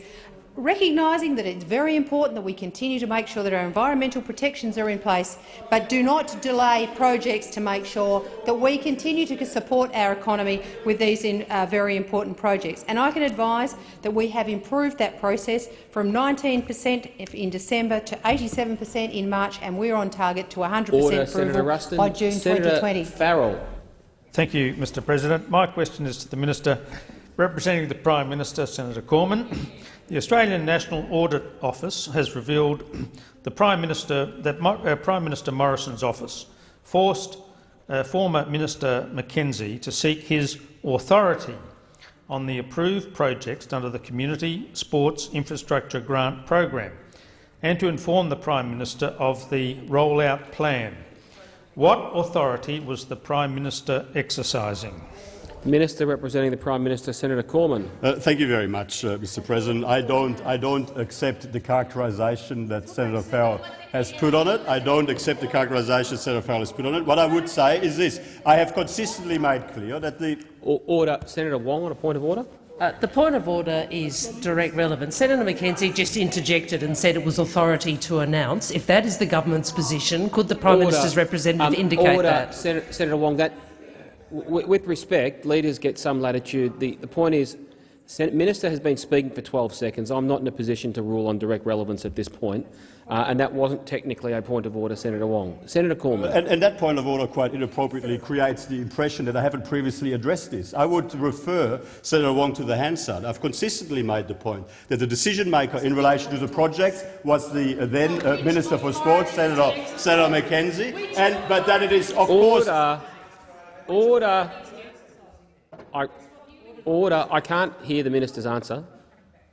recognising that it's very important that we continue to make sure that our environmental protections are in place, but do not delay projects to make sure that we continue to support our economy with these in, uh, very important projects. And I can advise that we have improved that process from 19 per cent in December to 87 per cent in March, and we're on target to 100 per cent approval by June Senator 2020. Farrell. Thank you, Mr President. My question is to the Minister representing the Prime Minister, Senator Cormann. The Australian National Audit Office has revealed the Prime Minister that uh, Prime Minister Morrison's office forced uh, former Minister McKenzie to seek his authority on the approved projects under the Community Sports Infrastructure Grant Program and to inform the Prime Minister of the rollout plan. What authority was the Prime Minister exercising? Minister representing the Prime Minister, Senator Cormann. Uh, thank you very much, uh, Mr. President. I don't, I don't accept the characterisation that Senator Farrell has put on it. I don't accept the characterisation Senator Farrell has put on it. What I would say is this: I have consistently made clear that the order, Senator Wong, on a point of order. Uh, the point of order is direct relevance. Senator McKenzie just interjected and said it was authority to announce. If that is the government's position, could the Prime order. Minister's representative um, indicate order. that? Senator, Senator Wong, that with respect, leaders get some latitude. The, the point is, the minister has been speaking for 12 seconds. I'm not in a position to rule on direct relevance at this point. Uh, and that wasn't technically a point of order, Senator Wong. Senator Cormann. And, and, that point of order quite inappropriately creates the impression that I haven't previously addressed this. I would refer Senator Wong to the Hansard. I've consistently made the point that the decision-maker in relation to the project was the uh, then uh, Minister for Sports, Senator, Senator McKenzie, and, but that it is, of order. course— Order. I, order. I can't hear the minister's answer.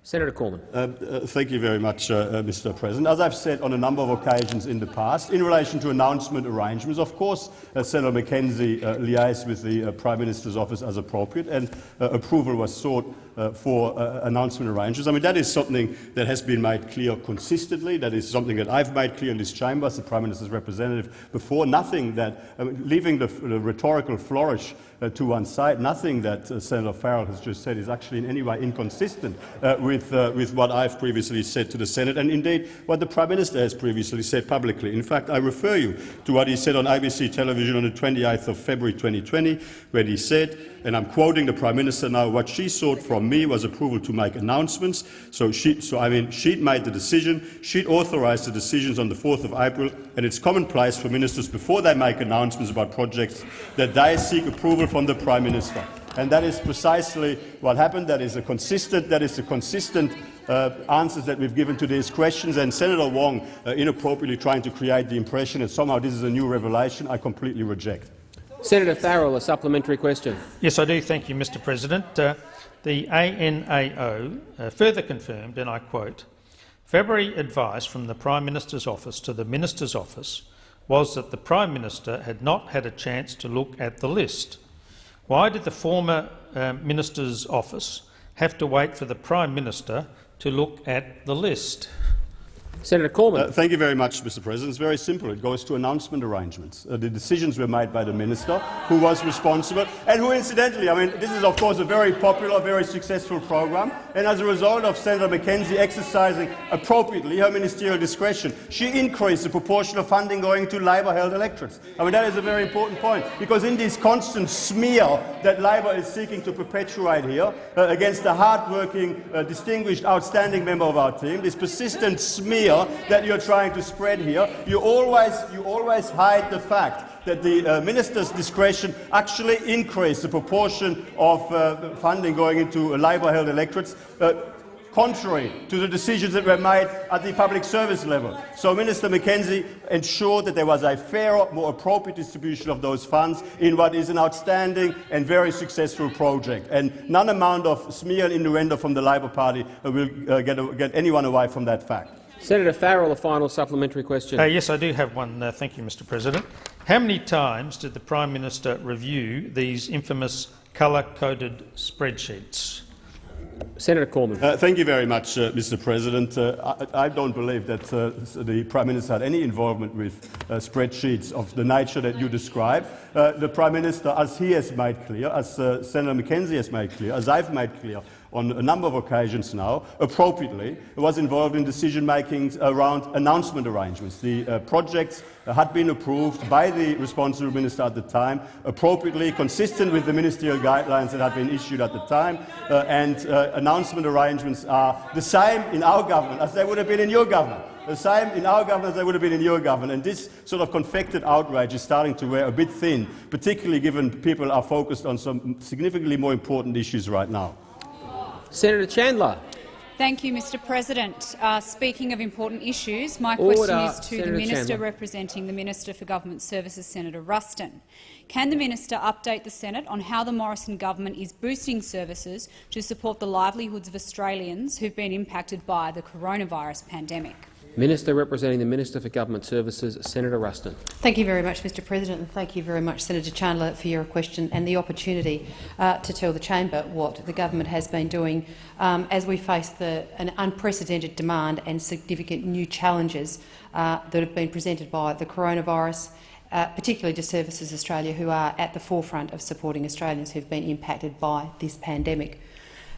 Senator Cormann. Uh, uh, thank you very much, uh, uh, Mr. President. As I've said on a number of occasions in the past, in relation to announcement arrangements, of course, uh, Senator McKenzie uh, liaised with the Prime Minister's office as appropriate, and approval was sought uh, for uh, announcement arrangements. I mean, that is something that has been made clear consistently. That is something that I've made clear in this chamber as the Prime Minister's representative before. Nothing that, I mean, leaving the, the, rhetorical flourish uh, to one side, nothing that uh, Senator Farrell has just said is actually in any way inconsistent uh, with, uh, with what I've previously said to the Senate and indeed what the Prime Minister has previously said publicly. In fact, I refer you to what he said on ABC television on the 28th of February 2020, where he said, and I'm quoting the Prime Minister now, what she sought from me was approval to make announcements. So, she, so I mean, she'd made the decision, she'd authorised the decisions on the 4th of April, and it's commonplace for ministers before they make announcements about projects that they seek approval from the Prime Minister. And that is precisely what happened. That is a consistent, that is a consistent uh, answers that we've given to these questions. And Senator Wong uh, inappropriately trying to create the impression that somehow this is a new revelation, I completely reject. Senator Farrell, a supplementary question. Yes, I do. Thank you, Mr President. Uh, the ANAO uh, further confirmed, and I quote, February advice from the Prime Minister's office to the Minister's office was that the Prime Minister had not had a chance to look at the list. Why did the former uh, Minister's office have to wait for the Prime Minister to look at the list? Senator Cormann. Uh, thank you very much, Mr. President. It's very simple. It goes to announcement arrangements. Uh, the decisions were made by the minister, who was responsible, and who, incidentally, I mean, this is of course a very popular, very successful program. And as a result of Senator McKenzie exercising appropriately her ministerial discretion, she increased the proportion of funding going to Labor-held electorates. I mean, that is a very important point, because in this constant smear that Labor is seeking to perpetuate here uh, against a hard-working, uh, distinguished, outstanding member of our team, this persistent smear that you're trying to spread here. You always, you always hide the fact that the uh, minister's discretion actually increased the proportion of uh, funding going into Labor-held electorates, uh, contrary to the decisions that were made at the public service level. So Minister McKenzie ensured that there was a fairer, more appropriate distribution of those funds in what is an outstanding and very successful project. And none amount of smear and innuendo from the Labor Party will uh, get, get anyone away from that fact. Senator Farrell, a final supplementary question. Uh, yes, I do have one. Uh, thank you, Mr President. How many times did the Prime Minister review these infamous colour-coded spreadsheets? Senator Cormann. Uh, thank you very much, uh, Mr. President. Uh, I, I, don't believe that uh, the Prime Minister had any involvement with uh, spreadsheets of the nature that you describe. Uh, the Prime Minister, as he has made clear, as Senator McKenzie has made clear, as I've made clear, on a number of occasions now, appropriately, was involved in decision-making around announcement arrangements. The uh, projects had been approved by the responsible minister at the time, appropriately consistent with the ministerial guidelines that had been issued at the time, uh, and uh, announcement arrangements are the same in our government as they would have been in your government the same in our government as they would have been in your government. And this sort of confected outrage is starting to wear a bit thin, particularly given people are focused on some significantly more important issues right now. Senator Chandler. Thank you, Mr President. Uh, speaking of important issues, my Order. question is to Senator the Minister Chandler. representing the Minister for Government Services, Senator Ruston. Can the minister update the Senate on how the Morrison government is boosting services to support the livelihoods of Australians who have been impacted by the coronavirus pandemic? Minister representing the Minister for Government Services, Senator Ruston. Thank you very much, Mr President, and thank you very much, Senator Chandler, for your question and the opportunity uh, to tell the chamber what the government has been doing um, as we face the, an unprecedented demand and significant new challenges uh, that have been presented by the coronavirus, uh, particularly to Services Australia, who are at the forefront of supporting Australians who have been impacted by this pandemic.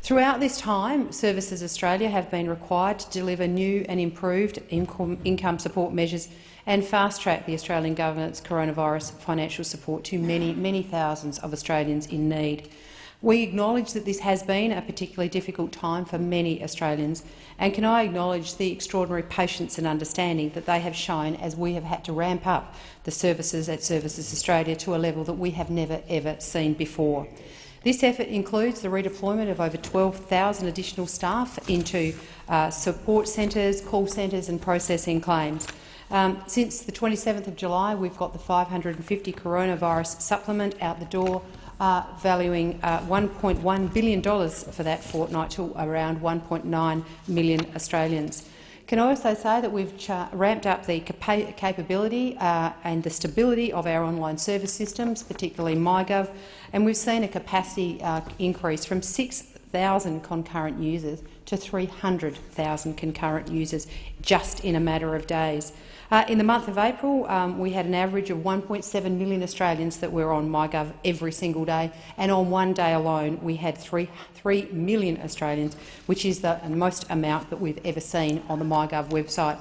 Throughout this time, Services Australia have been required to deliver new and improved income, support measures and fast-track the Australian government's coronavirus financial support to many, many thousands of Australians in need. We acknowledge that this has been a particularly difficult time for many Australians, and can I acknowledge the extraordinary patience and understanding that they have shown as we have had to ramp up the services at Services Australia to a level that we have never ever seen before. This effort includes the redeployment of over 12,000 additional staff into uh, support centres, call centres and processing claims. Um, since the 27th of July, we've got the 550 coronavirus supplement out the door, uh, valuing uh, $1.1 billion for that fortnight to around 1.9 million Australians. Can I also say that we've ramped up the capa capability uh, and the stability of our online service systems, particularly MyGov, and we've seen a capacity uh, increase from 6,000 concurrent users to 300,000 concurrent users just in a matter of days. Uh, in the month of April, um, we had an average of 1.7 million Australians that were on MyGov every single day, and on one day alone we had 3, 3 million Australians, which is the most amount that we've ever seen on the MyGov website.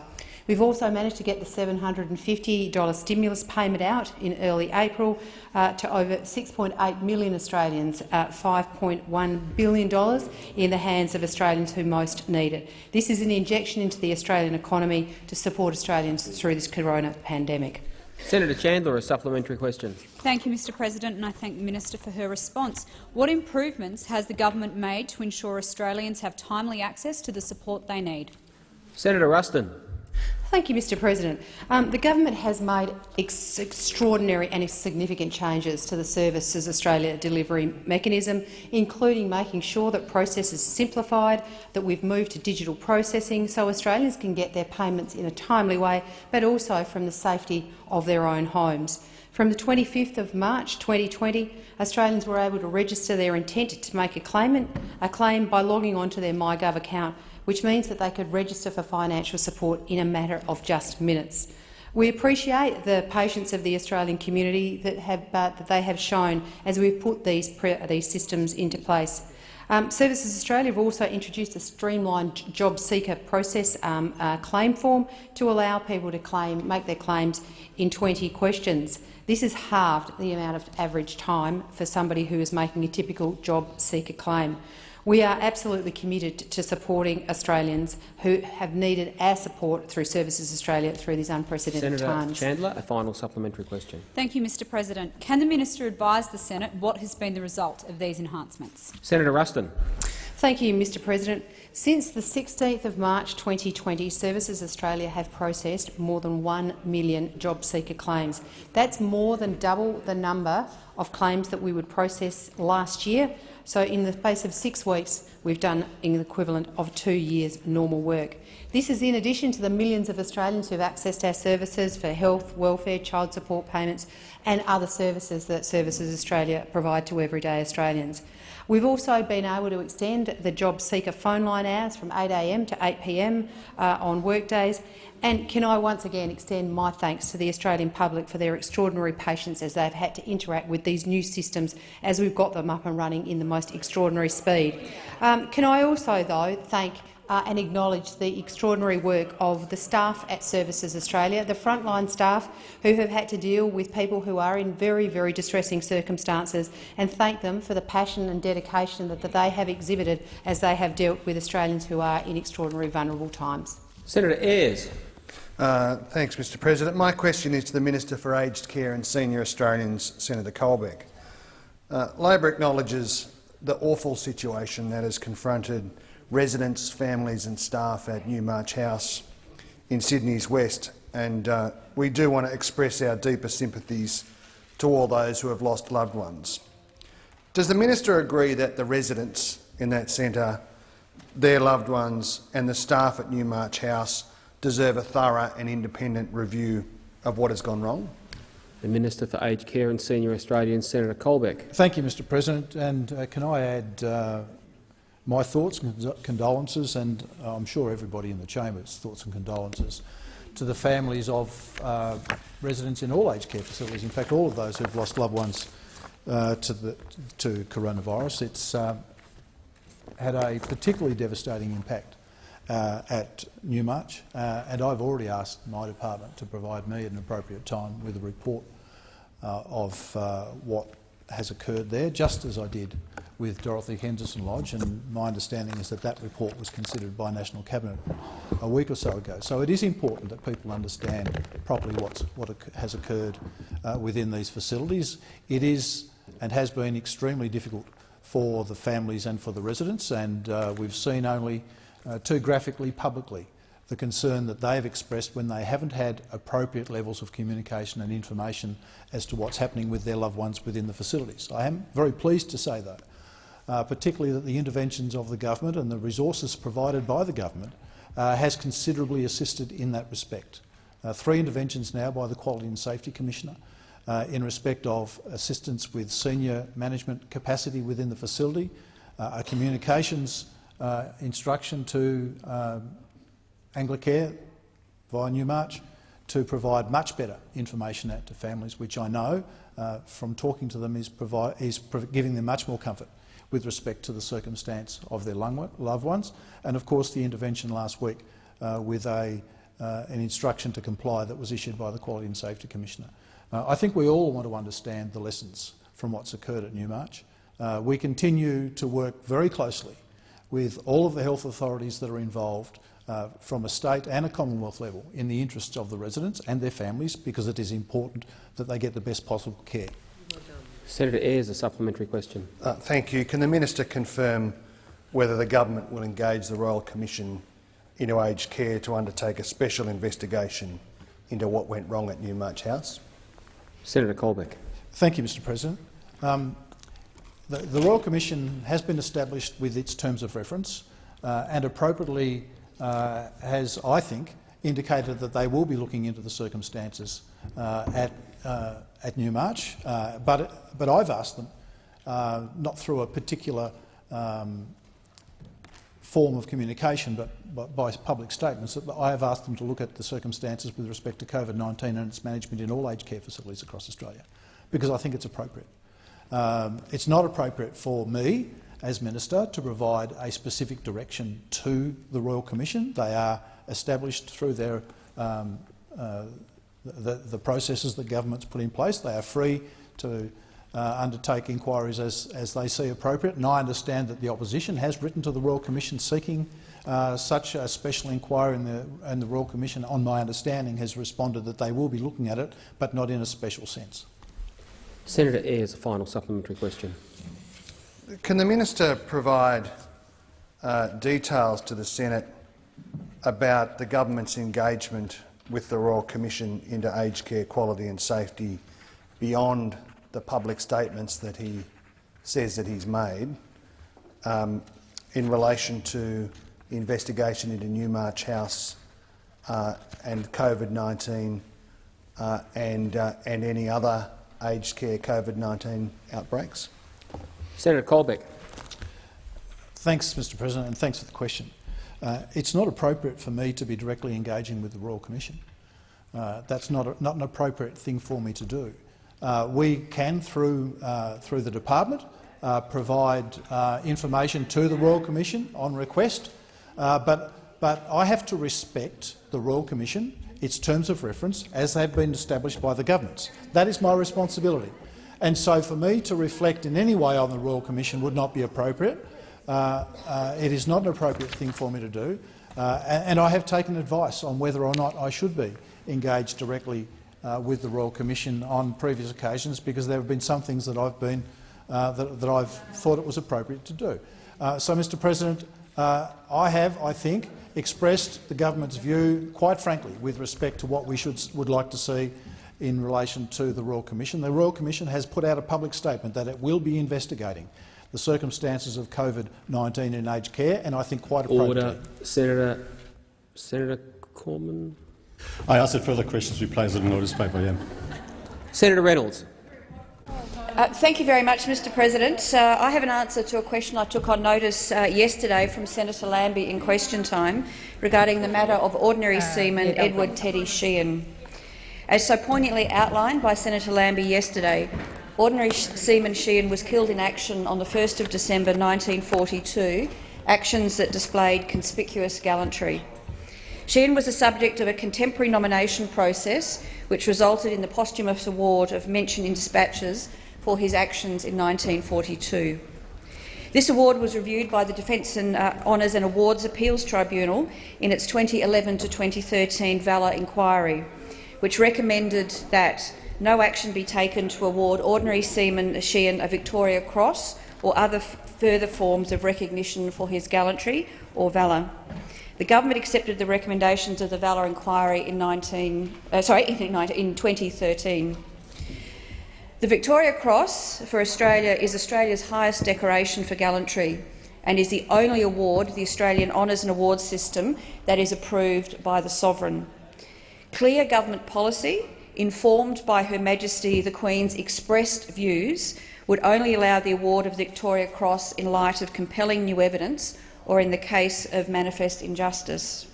We've also managed to get the $750 stimulus payment out in early April uh, to over 6.8 million Australians, uh, $5.1 billion in the hands of Australians who most need it. This is an injection into the Australian economy to support Australians through this corona pandemic. Senator Chandler, a supplementary question. Thank you, Mr President, and I thank the minister for her response. What improvements has the government made to ensure Australians have timely access to the support they need? Senator Ruston. Thank you, Mr President. Um, the government has made ex extraordinary and significant changes to the Services Australia delivery mechanism, including making sure that processes simplified, that we've moved to digital processing so Australians can get their payments in a timely way, but also from the safety of their own homes. From the 25th of March 2020, Australians were able to register their intent to make a, claimant, a claim by logging onto their MyGov account which means that they could register for financial support in a matter of just minutes. We appreciate the patience of the Australian community that, have, uh, that they have shown as we've put these, these systems into place. Um, Services Australia have also introduced a streamlined job seeker process um, uh, claim form to allow people to claim, make their claims in 20 questions. This has halved the amount of average time for somebody who is making a typical job seeker claim. We are absolutely committed to supporting Australians who have needed our support through Services Australia through these unprecedented Senator times. Chandler, a final supplementary question. Thank you, Mr President. Can the minister advise the Senate what has been the result of these enhancements? Senator Ruston. Thank you, Mr President. Since the 16th of March 2020, Services Australia have processed more than 1 million job seeker claims. That's more than double the number of claims that we would process last year so in the space of six weeks, we've done the equivalent of two years' normal work. This is in addition to the millions of Australians who have accessed our services for health, welfare, child support payments and other services that Services Australia provide to everyday Australians. We've also been able to extend the job seeker phone line hours from 8 a.m. to 8 p.m. Uh, on workdays, and can I once again extend my thanks to the Australian public for their extraordinary patience as they've had to interact with these new systems as we've got them up and running in the most extraordinary speed. Um, can I also, though, thank uh, and acknowledge the extraordinary work of the staff at Services Australia, the frontline staff who have had to deal with people who are in very, very distressing circumstances, and thank them for the passion and dedication that, that they have exhibited as they have dealt with Australians who are in extraordinary vulnerable times. Senator Ayres. Uh, thanks, Mr President. My question is to the Minister for Aged Care and Senior Australians, Senator Colbeck. Uh, Labor acknowledges the awful situation that has confronted residents, families and staff at Newmarch House in Sydney's West, and uh, we do want to express our deepest sympathies to all those who have lost loved ones. Does the minister agree that the residents in that centre, their loved ones and the staff at Newmarch House deserve a thorough and independent review of what has gone wrong. The Minister for Aged Care and Senior Australians, Senator Colbeck. Thank you, Mr President. And uh, can I add uh, my thoughts and condolences, and I'm sure everybody in the chamber's thoughts and condolences, to the families of uh, residents in all aged care facilities, in fact all of those who have lost loved ones uh, to, the, to coronavirus. It's, uh, had a particularly devastating impact uh, at Newmarch, uh, and I've already asked my department to provide me at an appropriate time with a report uh, of uh, what has occurred there, just as I did with Dorothy Henderson Lodge, and my understanding is that that report was considered by National Cabinet a week or so ago. So it is important that people understand properly what's, what has occurred uh, within these facilities. It is and has been extremely difficult for the families and for the residents, and uh, we've seen only uh, too graphically publicly the concern that they've expressed when they haven't had appropriate levels of communication and information as to what's happening with their loved ones within the facilities. I am very pleased to say, though, uh, particularly that the interventions of the government and the resources provided by the government uh, has considerably assisted in that respect. Uh, three interventions now by the Quality and Safety Commissioner uh, in respect of assistance with senior management capacity within the facility, uh, a communications uh, instruction to um, Anglicare via Newmarch to provide much better information out to families, which I know from talking to them is, is giving them much more comfort with respect to the circumstance of their loved ones. And of course the intervention last week uh, with a, uh, an instruction to comply that was issued by the Quality and Safety Commissioner. Uh, I think we all want to understand the lessons from what's occurred at Newmarch. Uh, we continue to work very closely with all of the health authorities that are involved uh, from a state and a Commonwealth level in the interests of the residents and their families because it is important that they get the best possible care. Senator Ayres, a supplementary question. Uh, thank you. Can the minister confirm whether the government will engage the Royal Commission into aged care to undertake a special investigation into what went wrong at Newmarch House? Senator Colbeck. Thank you, Mr President. Um, the, the, Royal Commission has been established with its terms of reference uh, and appropriately uh, has, I think, indicated that they will be looking into the circumstances uh, at, uh, at Newmarch. Uh, but, but I've asked them, not through a particular um, form of communication, but, but, by public statements, that I have asked them to look at the circumstances with respect to COVID-19 and its management in all aged care facilities across Australia, because I think it's appropriate. Um, it's not appropriate for me as minister to provide a specific direction to the Royal Commission. They are established through their um, uh, the, the, processes that government's put in place. They are free to uh, undertake inquiries as, as they see appropriate. And I understand that the opposition has written to the Royal Commission seeking uh, such a special inquiry, and the, and the Royal Commission, on my understanding, has responded that they will be looking at it, but not in a special sense. Senator Ayres, a final supplementary question. Can the minister provide uh, details to the Senate about the government's engagement with the Royal Commission into aged care quality and safety beyond the public statements that he says that he's made um, in relation to the investigation into Newmarch House uh, and COVID-19 uh, and, uh, and any other aged care COVID-19 outbreaks? Senator Colbeck. Thanks, Mr President, and thanks for the question. Uh, it's not appropriate for me to be directly engaging with the Royal Commission. Uh, that's not, a, not an appropriate thing for me to do. Uh, we can, through, uh, through the department, uh, provide uh, information to the Royal Commission on request, but, but I have to respect the Royal Commission, its terms of reference, as they've been established by the governments. That is my responsibility. And so for me to reflect in any way on the Royal Commission would not be appropriate. Uh, uh, it is not an appropriate thing for me to do. Uh, and I have taken advice on whether or not I should be engaged directly uh, with the Royal Commission on previous occasions because there have been some things that I've, been, uh, that, that, I've thought it was appropriate to do. Uh, so, Mr President, I have, I think, expressed the government's view, quite frankly, with respect to what we should, would like to see in relation to the Royal Commission. The Royal Commission has put out a public statement that it will be investigating the circumstances of COVID-19 in aged care, and I think quite appropriately. Order. Senator, Senator Cormann. I ask that further questions be placed on the notice paper. Yeah. Senator Reynolds. Uh, thank you very much, Mr President. Uh, I have an answer to a question I took on notice uh, yesterday from Senator Lambie in question time regarding the matter of ordinary uh, seaman yeah, Edward Teddy Sheehan. As so poignantly outlined by Senator Lambie yesterday, Ordinary Seaman Sheehan was killed in action on 1 December 1942 actions that displayed conspicuous gallantry. Sheehan was the subject of a contemporary nomination process which resulted in the posthumous award of Mention in Dispatches for his actions in 1942. This award was reviewed by the Defence and uh, Honours and Awards Appeals Tribunal in its 2011 to 2013 Valour inquiry, which recommended that no action be taken to award ordinary seaman Sheehan a Victoria Cross or other further forms of recognition for his gallantry or valour. The government accepted the recommendations of the Valour inquiry in, 19, uh, sorry, in, in 2013. The Victoria Cross for Australia is Australia's highest decoration for gallantry and is the only award, the Australian Honours and Awards system, that is approved by the Sovereign. Clear government policy, informed by Her Majesty the Queen's expressed views, would only allow the award of the Victoria Cross in light of compelling new evidence or in the case of manifest injustice.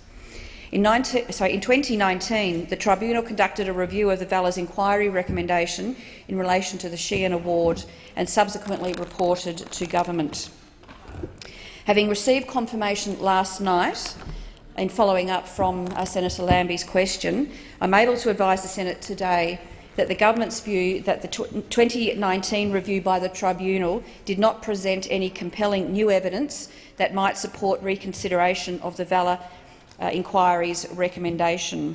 In, 19, sorry, in 2019, the Tribunal conducted a review of the Valour's inquiry recommendation in relation to the Sheehan Award and subsequently reported to government. Having received confirmation last night in following up from uh, Senator Lambie's question, I'm able to advise the Senate today that the government's view that the 2019 review by the tribunal did not present any compelling new evidence that might support reconsideration of the Valour uh, inquiry's recommendation.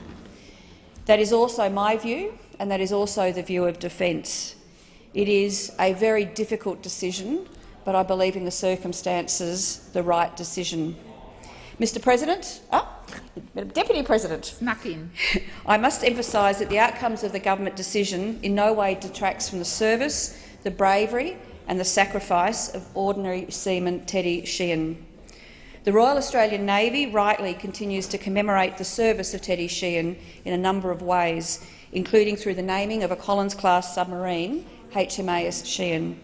That is also my view, and that is also the view of Defence. It is a very difficult decision, but I believe in the circumstances the right decision. Mr President, oh, Deputy President, snuck in. *laughs* I must emphasise that the outcomes of the government decision in no way detracts from the service, the bravery and the sacrifice of ordinary seaman Teddy Sheehan. The Royal Australian Navy rightly continues to commemorate the service of Teddy Sheehan in a number of ways, including through the naming of a Collins-class submarine, HMAS Sheehan.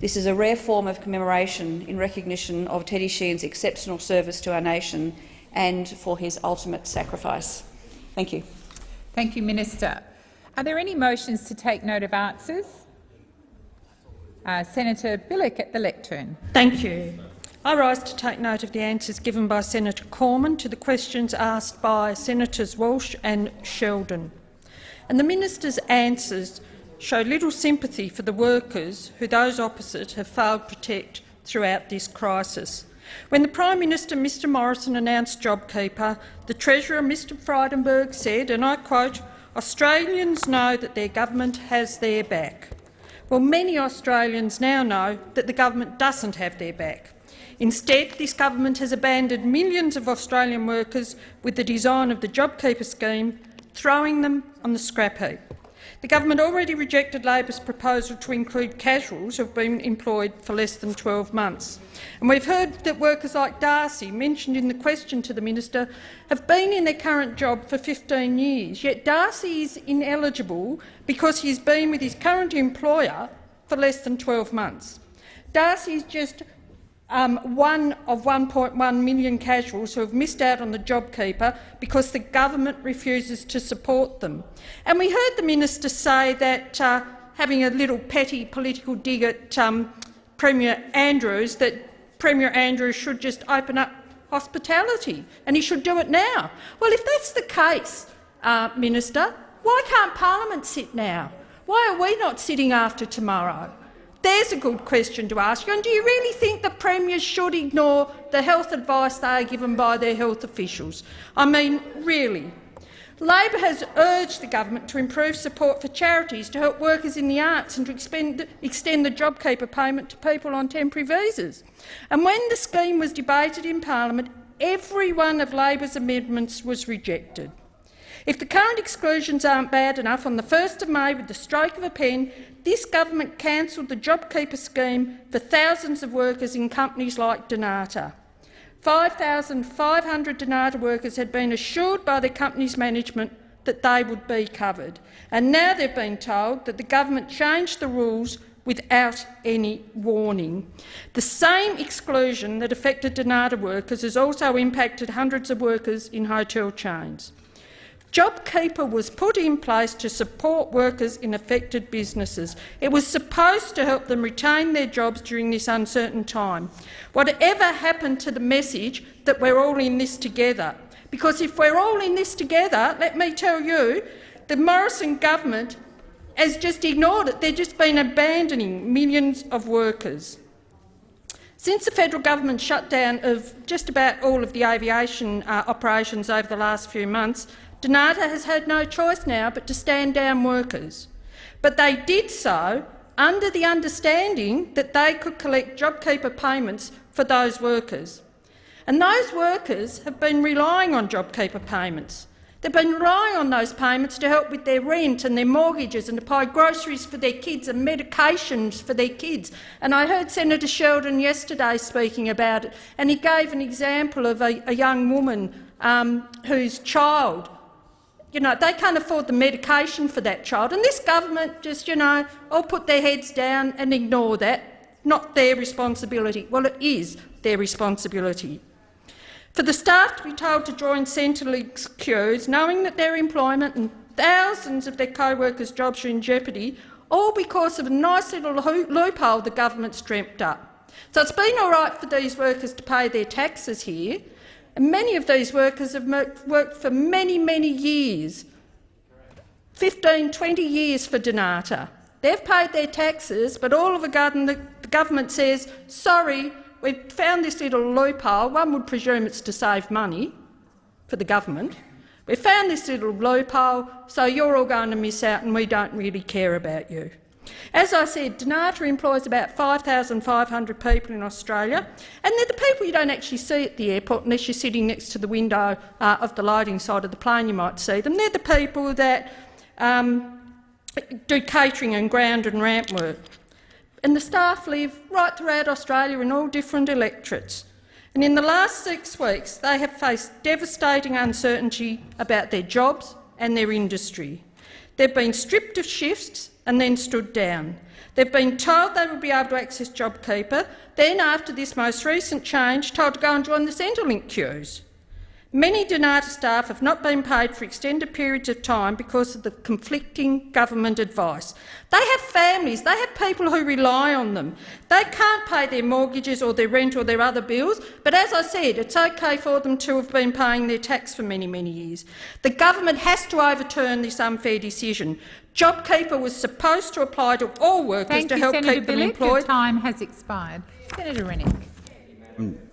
This is a rare form of commemoration in recognition of Teddy Sheehan's exceptional service to our nation and for his ultimate sacrifice. Thank you. Thank you, Minister. Are there any motions to take note of answers? Uh, Senator Bilyk at the lectern. Thank you. I rise to take note of the answers given by Senator Cormann to the questions asked by Senators Walsh and Sheldon. And the minister's answers show little sympathy for the workers who those opposite have failed to protect throughout this crisis. When the Prime Minister, Mr Morrison, announced JobKeeper, the Treasurer, Mr Frydenberg, said, and I quote, Australians know that their government has their back. Well, many Australians now know that the government doesn't have their back. Instead, this government has abandoned millions of Australian workers with the design of the JobKeeper scheme, throwing them on the scrap heap. The government already rejected Labor's proposal to include casuals who have been employed for less than 12 months. And we've heard that workers like Darcy, mentioned in the question to the minister, have been in their current job for 15 years, yet Darcy is ineligible because he's been with his current employer for less than 12 months. Darcy is just um, one of 1.1 million casuals who have missed out on the JobKeeper because the government refuses to support them. And we heard the minister say that, uh, having a little petty political dig at um, Premier Andrews, that Premier Andrews should just open up hospitality and he should do it now. Well, if that's the case, uh, Minister, why can't Parliament sit now? Why are we not sitting after tomorrow? There's a good question to ask you. And do you really think the premiers should ignore the health advice they are given by their health officials? I mean, really. Labor has urged the government to improve support for charities to help workers in the arts and to extend the JobKeeper payment to people on temporary visas. And when the scheme was debated in parliament, every one of Labor's amendments was rejected. If the current exclusions aren't bad enough, on the 1st of May, with the stroke of a pen, this government cancelled the JobKeeper scheme for thousands of workers in companies like Dnata. 5,500 Dnata workers had been assured by their company's management that they would be covered, and now they've been told that the government changed the rules without any warning. The same exclusion that affected Dnata workers has also impacted hundreds of workers in hotel chains. JobKeeper was put in place to support workers in affected businesses. It was supposed to help them retain their jobs during this uncertain time. Whatever happened to the message that we're all in this together? Because if we're all in this together, let me tell you, the Morrison government has just ignored it. They've just been abandoning millions of workers. Since the federal government shut down of just about all of the aviation uh, operations over the last few months, Dnata has had no choice now but to stand down workers. But they did so under the understanding that they could collect JobKeeper payments for those workers. And those workers have been relying on JobKeeper payments. They've been relying on those payments to help with their rent and their mortgages and to buy groceries for their kids and medications for their kids. And I heard Senator Sheldon yesterday speaking about it, and he gave an example of a, a young woman um, whose child you know, they can't afford the medication for that child. And this government just, you know, all put their heads down and ignore that. Not their responsibility. Well, it is their responsibility. For the staff to be told to join Centrelink's queues, knowing that their employment and thousands of their co-workers' jobs are in jeopardy, all because of a nice little loophole the government's dreamt up. So it's been all right for these workers to pay their taxes here, and many of these workers have worked for many, many years, 15, 20 years for Dnata. They've paid their taxes, but all of a sudden the, government says, sorry, we've found this little loophole. One would presume it's to save money for the government. We have found this little loophole, so you're all going to miss out and we don't really care about you. As I said, Dnata employs about 5,500 people in Australia, and they're the people you don't actually see at the airport unless you're sitting next to the window uh, of the loading side of the plane you might see them. They're the people that um, do catering and ground and ramp work. And the staff live right throughout Australia in all different electorates. And in the last six weeks, they have faced devastating uncertainty about their jobs and their industry. They've been stripped of shifts and then stood down. They've been told they will be able to access JobKeeper, then, after this most recent change, told to go and join the Centrelink queues. Many Dnata staff have not been paid for extended periods of time because of the conflicting government advice. They have families, they have people who rely on them. They can't pay their mortgages or their rent or their other bills, but as I said, it's okay for them to have been paying their tax for many, many years. The government has to overturn this unfair decision. JobKeeper was supposed to apply to all workers Thank to you, help Senator keep them Bilyk. employed. Your time has expired. Senator Rennick.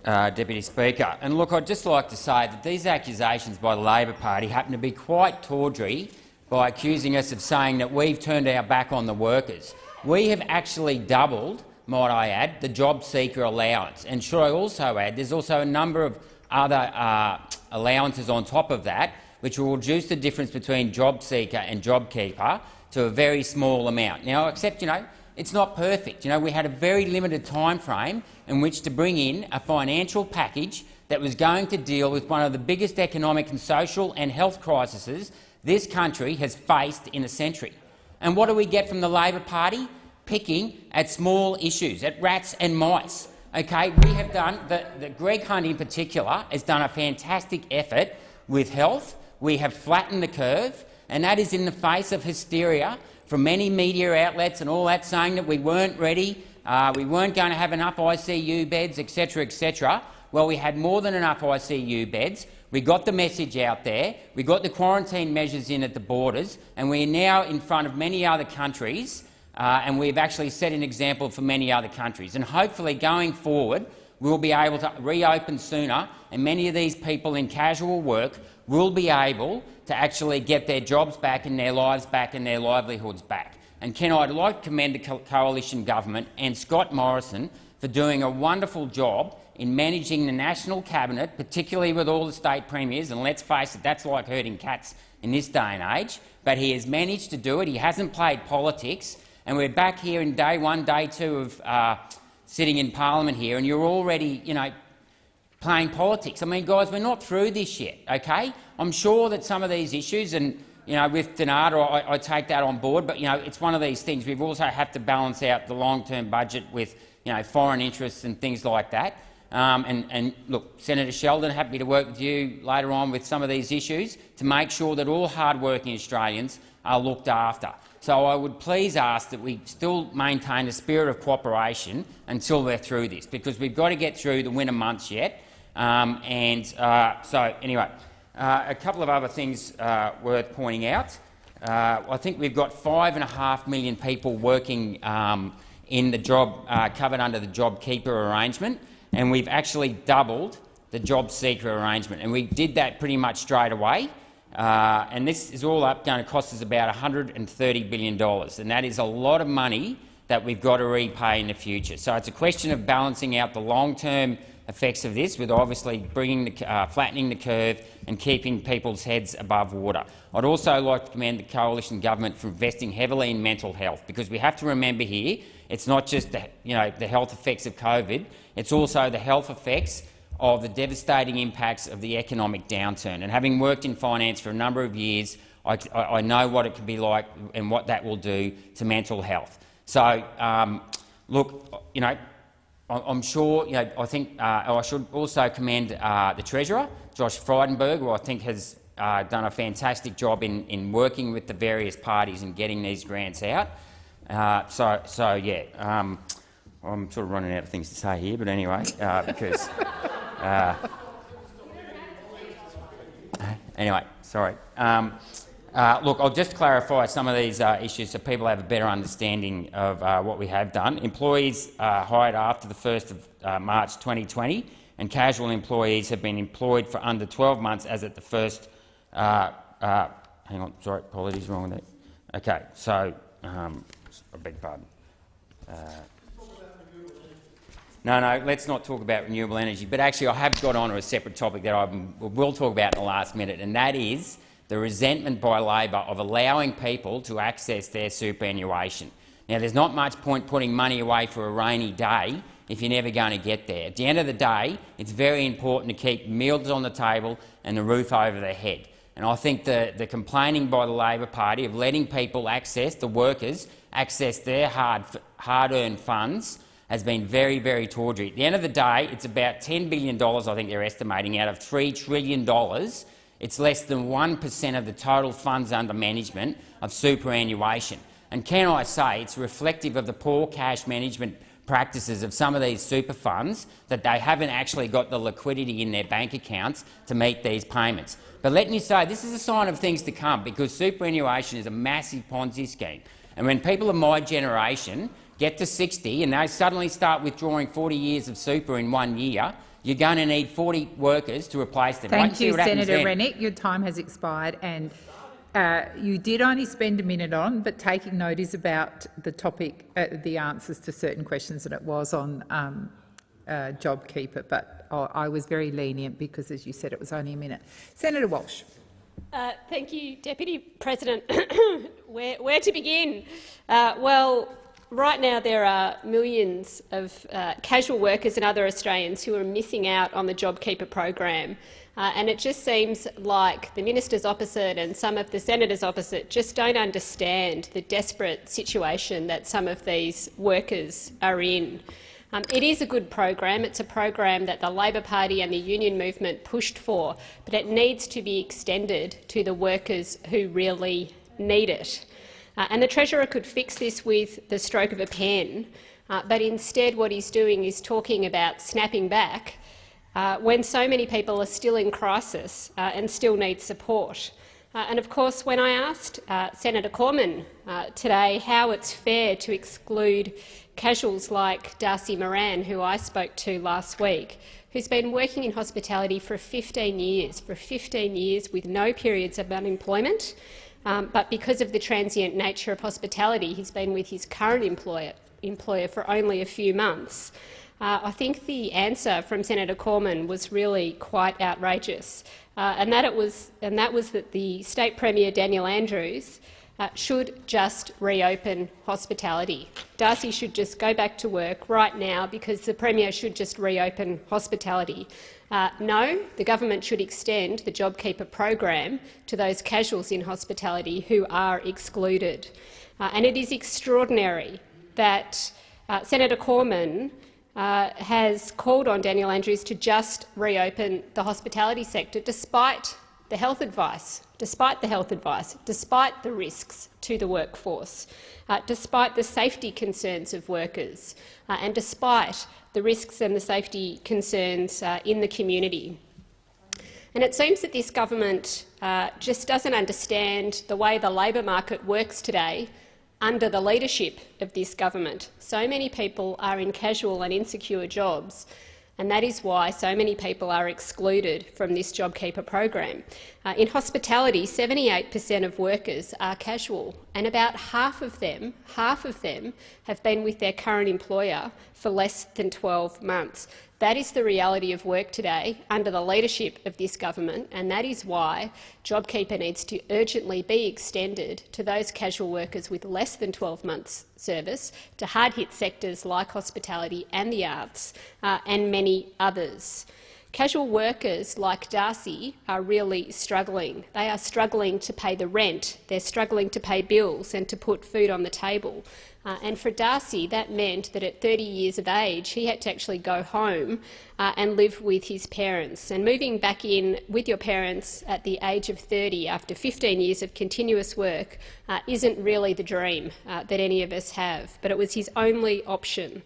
Uh, Deputy Speaker. And look, I'd just like to say that these accusations by the Labor Party happen to be quite tawdry by accusing us of saying that we've turned our back on the workers. We have actually doubled, might I add, the job seeker allowance. And should I also add, there's also a number of other uh, allowances on top of that, which will reduce the difference between job seeker and job keeper to a very small amount. Now, except, you know, it's not perfect. You know, we had a very limited time frame in which to bring in a financial package that was going to deal with one of the biggest economic and social and health crises this country has faced in a century. And what do we get from the Labor Party? Picking at small issues, at rats and mice. Okay, we have done the, the Greg Hunt in particular has done a fantastic effort with health. We have flattened the curve, and that is in the face of hysteria from many media outlets and all that saying that we weren't ready, uh, we weren't going to have enough ICU beds, etc., etc. Well, we had more than enough ICU beds. We got the message out there. We got the quarantine measures in at the borders, and we are now in front of many other countries, uh, and we've actually set an example for many other countries. And hopefully, going forward, we'll be able to reopen sooner, and many of these people in casual work will be able to actually get their jobs back and their lives back and their livelihoods back. And Ken, I'd like to commend the co coalition government and Scott Morrison for doing a wonderful job in managing the national cabinet, particularly with all the state premiers. And let's face it, that's like herding cats in this day and age. But he has managed to do it. He hasn't played politics. And we're back here in day one, day two of uh, sitting in parliament here, and you're already, you know, playing politics. I mean, guys, we're not through this yet, okay? I'm sure that some of these issues, and you know, with Dnata, I, I, take that on board, but you know, it's one of these things. We've also have to balance out the long-term budget with you know, foreign interests and things like that. Um, and, and, look, Senator Sheldon, happy to work with you later on with some of these issues to make sure that all hard-working Australians are looked after. So I would please ask that we still maintain a spirit of cooperation until we're through this, because we've got to get through the winter months yet. Um, and uh, so, anyway, uh, a couple of other things uh, worth pointing out. Uh, I think we've got five and a half million people working um, in the job uh, covered under the JobKeeper arrangement and we've actually doubled the job seeker arrangement. And we did that pretty much straight away. Uh, and this is all up going to cost us about $130 billion, and that is a lot of money that we've got to repay in the future. So it's a question of balancing out the long-term effects of this with obviously bringing the, uh, flattening the curve and keeping people's heads above water. I'd also like to commend the coalition government for investing heavily in mental health, because we have to remember here it's not just the, you know, the health effects of COVID, it's also the health effects of the devastating impacts of the economic downturn. And having worked in finance for a number of years, I, I know what it can be like and what that will do to mental health. So, um, look, you know, I'm sure, you know, I think uh, I should also commend uh, the Treasurer, Josh Frydenberg, who I think has uh, done a fantastic job in, in working with the various parties and getting these grants out. Uh, so, so yeah, um, I'm sort of running out of things to say here, but anyway, uh, because uh, *laughs* anyway, sorry. Um, uh, look, I'll just clarify some of these uh, issues so people have a better understanding of uh, what we have done. Employees hired after the 1st of March 2020 and casual employees have been employed for under 12 months as at the first. hang on, sorry, apologies, wrong with that. Okay, so um, I beg pardon. Uh, no, no, let's not talk about renewable energy. But actually, I have got on to a separate topic that I will talk about in the last minute, and that is the resentment by Labor of allowing people to access their superannuation. Now, there's not much point putting money away for a rainy day if you're never going to get there. At the end of the day, it's very important to keep meals on the table and the roof over their head. And I think the, the complaining by the Labor Party of letting people access, the workers, access their hard-earned hard funds has been very, very tawdry. At the end of the day, it's about $10 billion, I think they're estimating, out of $3 trillion. It's less than 1 per cent of the total funds under management of superannuation. And can I say it's reflective of the poor cash management practices of some of these super funds that they haven't actually got the liquidity in their bank accounts to meet these payments. But let me say, this is a sign of things to come, because superannuation is a massive Ponzi scheme. And when people of my generation get to 60 and they suddenly start withdrawing 40 years of super in one year, you're going to need 40 workers to replace them. Thank you, Senator Rennick. Your time has expired, and uh, you did only spend a minute on, but taking note is about the topic, uh, the answers to certain questions, and it was on um, uh, JobKeeper. But I was very lenient because, as you said, it was only a minute. Senator Walsh. Uh, thank you, Deputy President. *coughs* where, where, to begin? Uh, well, right now there are millions of uh, casual workers and other Australians who are missing out on the JobKeeper program. Uh, and it just seems like the ministers opposite and some of the senators opposite just don't understand the desperate situation that some of these workers are in. Um, it is a good program. It's a program that the Labor Party and the union movement pushed for, but it needs to be extended to the workers who really need it. Uh, and the Treasurer could fix this with the stroke of a pen, uh, but instead what he's doing is talking about snapping back uh, when so many people are still in crisis uh, and still need support. Uh, and of course, when I asked uh, Senator Cormann today how it's fair to exclude casuals like Darcy Moran, who I spoke to last week, who's been working in hospitality for 15 years, for 15 years with no periods of unemployment. Um, but because of the transient nature of hospitality, he's been with his current employer, employer for only a few months. Uh, I think the answer from Senator Cormann was really quite outrageous, uh, and that it was, and that was that the state premier Daniel Andrews uh, should just reopen hospitality. Darcy should just go back to work right now because the Premier should just reopen hospitality. Uh, no, the government should extend the JobKeeper program to those casuals in hospitality who are excluded. Uh, and it is extraordinary that uh, Senator Cormann uh, has called on Daniel Andrews to just reopen the hospitality sector despite the health advice, despite the health advice, despite the risks to the workforce, uh, despite the safety concerns of workers, uh, and despite the risks and the safety concerns uh, in the community. And it seems that this government uh, just doesn't understand the way the labour market works today under the leadership of this government. So many people are in casual and insecure jobs and that is why so many people are excluded from this JobKeeper program. Uh, in hospitality, 78 per cent of workers are casual, and about half of them, half of them have been with their current employer for less than 12 months. That is the reality of work today under the leadership of this government, and that is why JobKeeper needs to urgently be extended to those casual workers with less than 12 months service, to hard-hit sectors like hospitality and the arts, uh, and many others. Casual workers like Darcy are really struggling. They are struggling to pay the rent, they're struggling to pay bills and to put food on the table. Uh, and for Darcy, that meant that at 30 years of age, he had to actually go home uh, and live with his parents. And moving back in with your parents at the age of 30 after 15 years of continuous work uh, isn't really the dream uh, that any of us have, but it was his only option.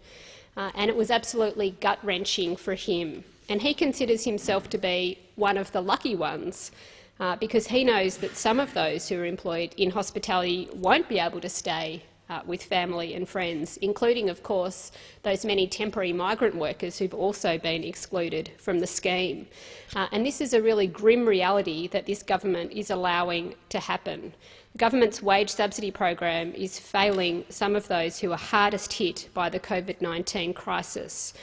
Uh, and it was absolutely gut-wrenching for him. And he considers himself to be one of the lucky ones uh, because he knows that some of those who are employed in hospitality won't be able to stay uh, with family and friends, including, of course, those many temporary migrant workers who've also been excluded from the scheme. Uh, and this is a really grim reality that this government is allowing to happen. The government's wage subsidy program is failing some of those who are hardest hit by the COVID-19 crisis.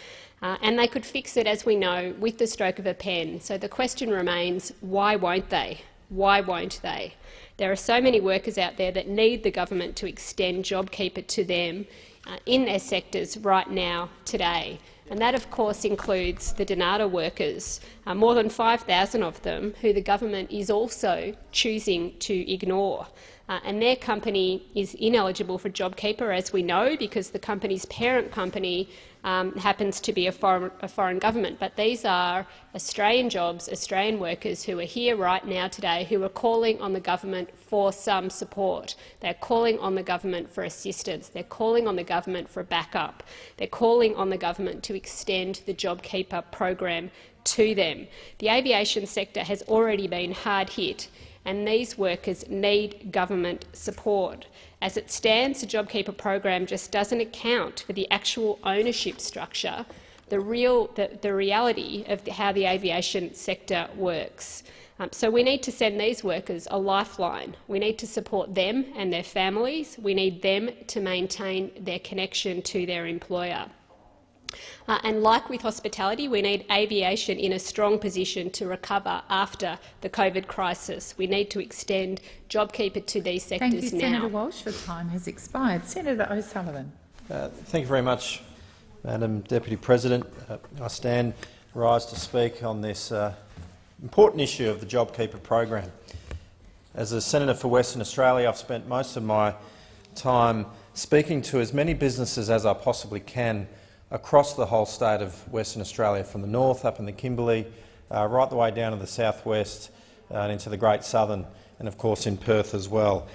Uh, and they could fix it, as we know, with the stroke of a pen. So the question remains, why won't they? Why won't they? There are so many workers out there that need the government to extend JobKeeper to them uh, in their sectors right now, today. And that, of course, includes the Dnata workers, uh, more than 5,000 of them, who the government is also choosing to ignore. Uh, and their company is ineligible for JobKeeper, as we know, because the company's parent company um, happens to be a foreign, a foreign government. But these are Australian jobs, Australian workers who are here right now today who are calling on the government for some support. They're calling on the government for assistance. They're calling on the government for backup. They're calling on the government to extend the JobKeeper program to them. The aviation sector has already been hard hit and these workers need government support. As it stands, the JobKeeper program just doesn't account for the actual ownership structure, the, real, the, the reality of the, how the aviation sector works. Um, so we need to send these workers a lifeline. We need to support them and their families. We need them to maintain their connection to their employer. Uh, and like with hospitality, we need aviation in a strong position to recover after the COVID crisis. We need to extend JobKeeper to these sectors Thank you, now. Senator Walsh. Your time has expired. Senator O'Sullivan. Uh, thank you very much, Madam Deputy President. Uh, I stand rise to speak on this uh, important issue of the JobKeeper program. As a senator for Western Australia, I've spent most of my time speaking to as many businesses as I possibly can across the whole state of Western Australia, from the north up in the Kimberley, uh, right the way down to the southwest uh, and into the Great Southern, and of course in Perth as well.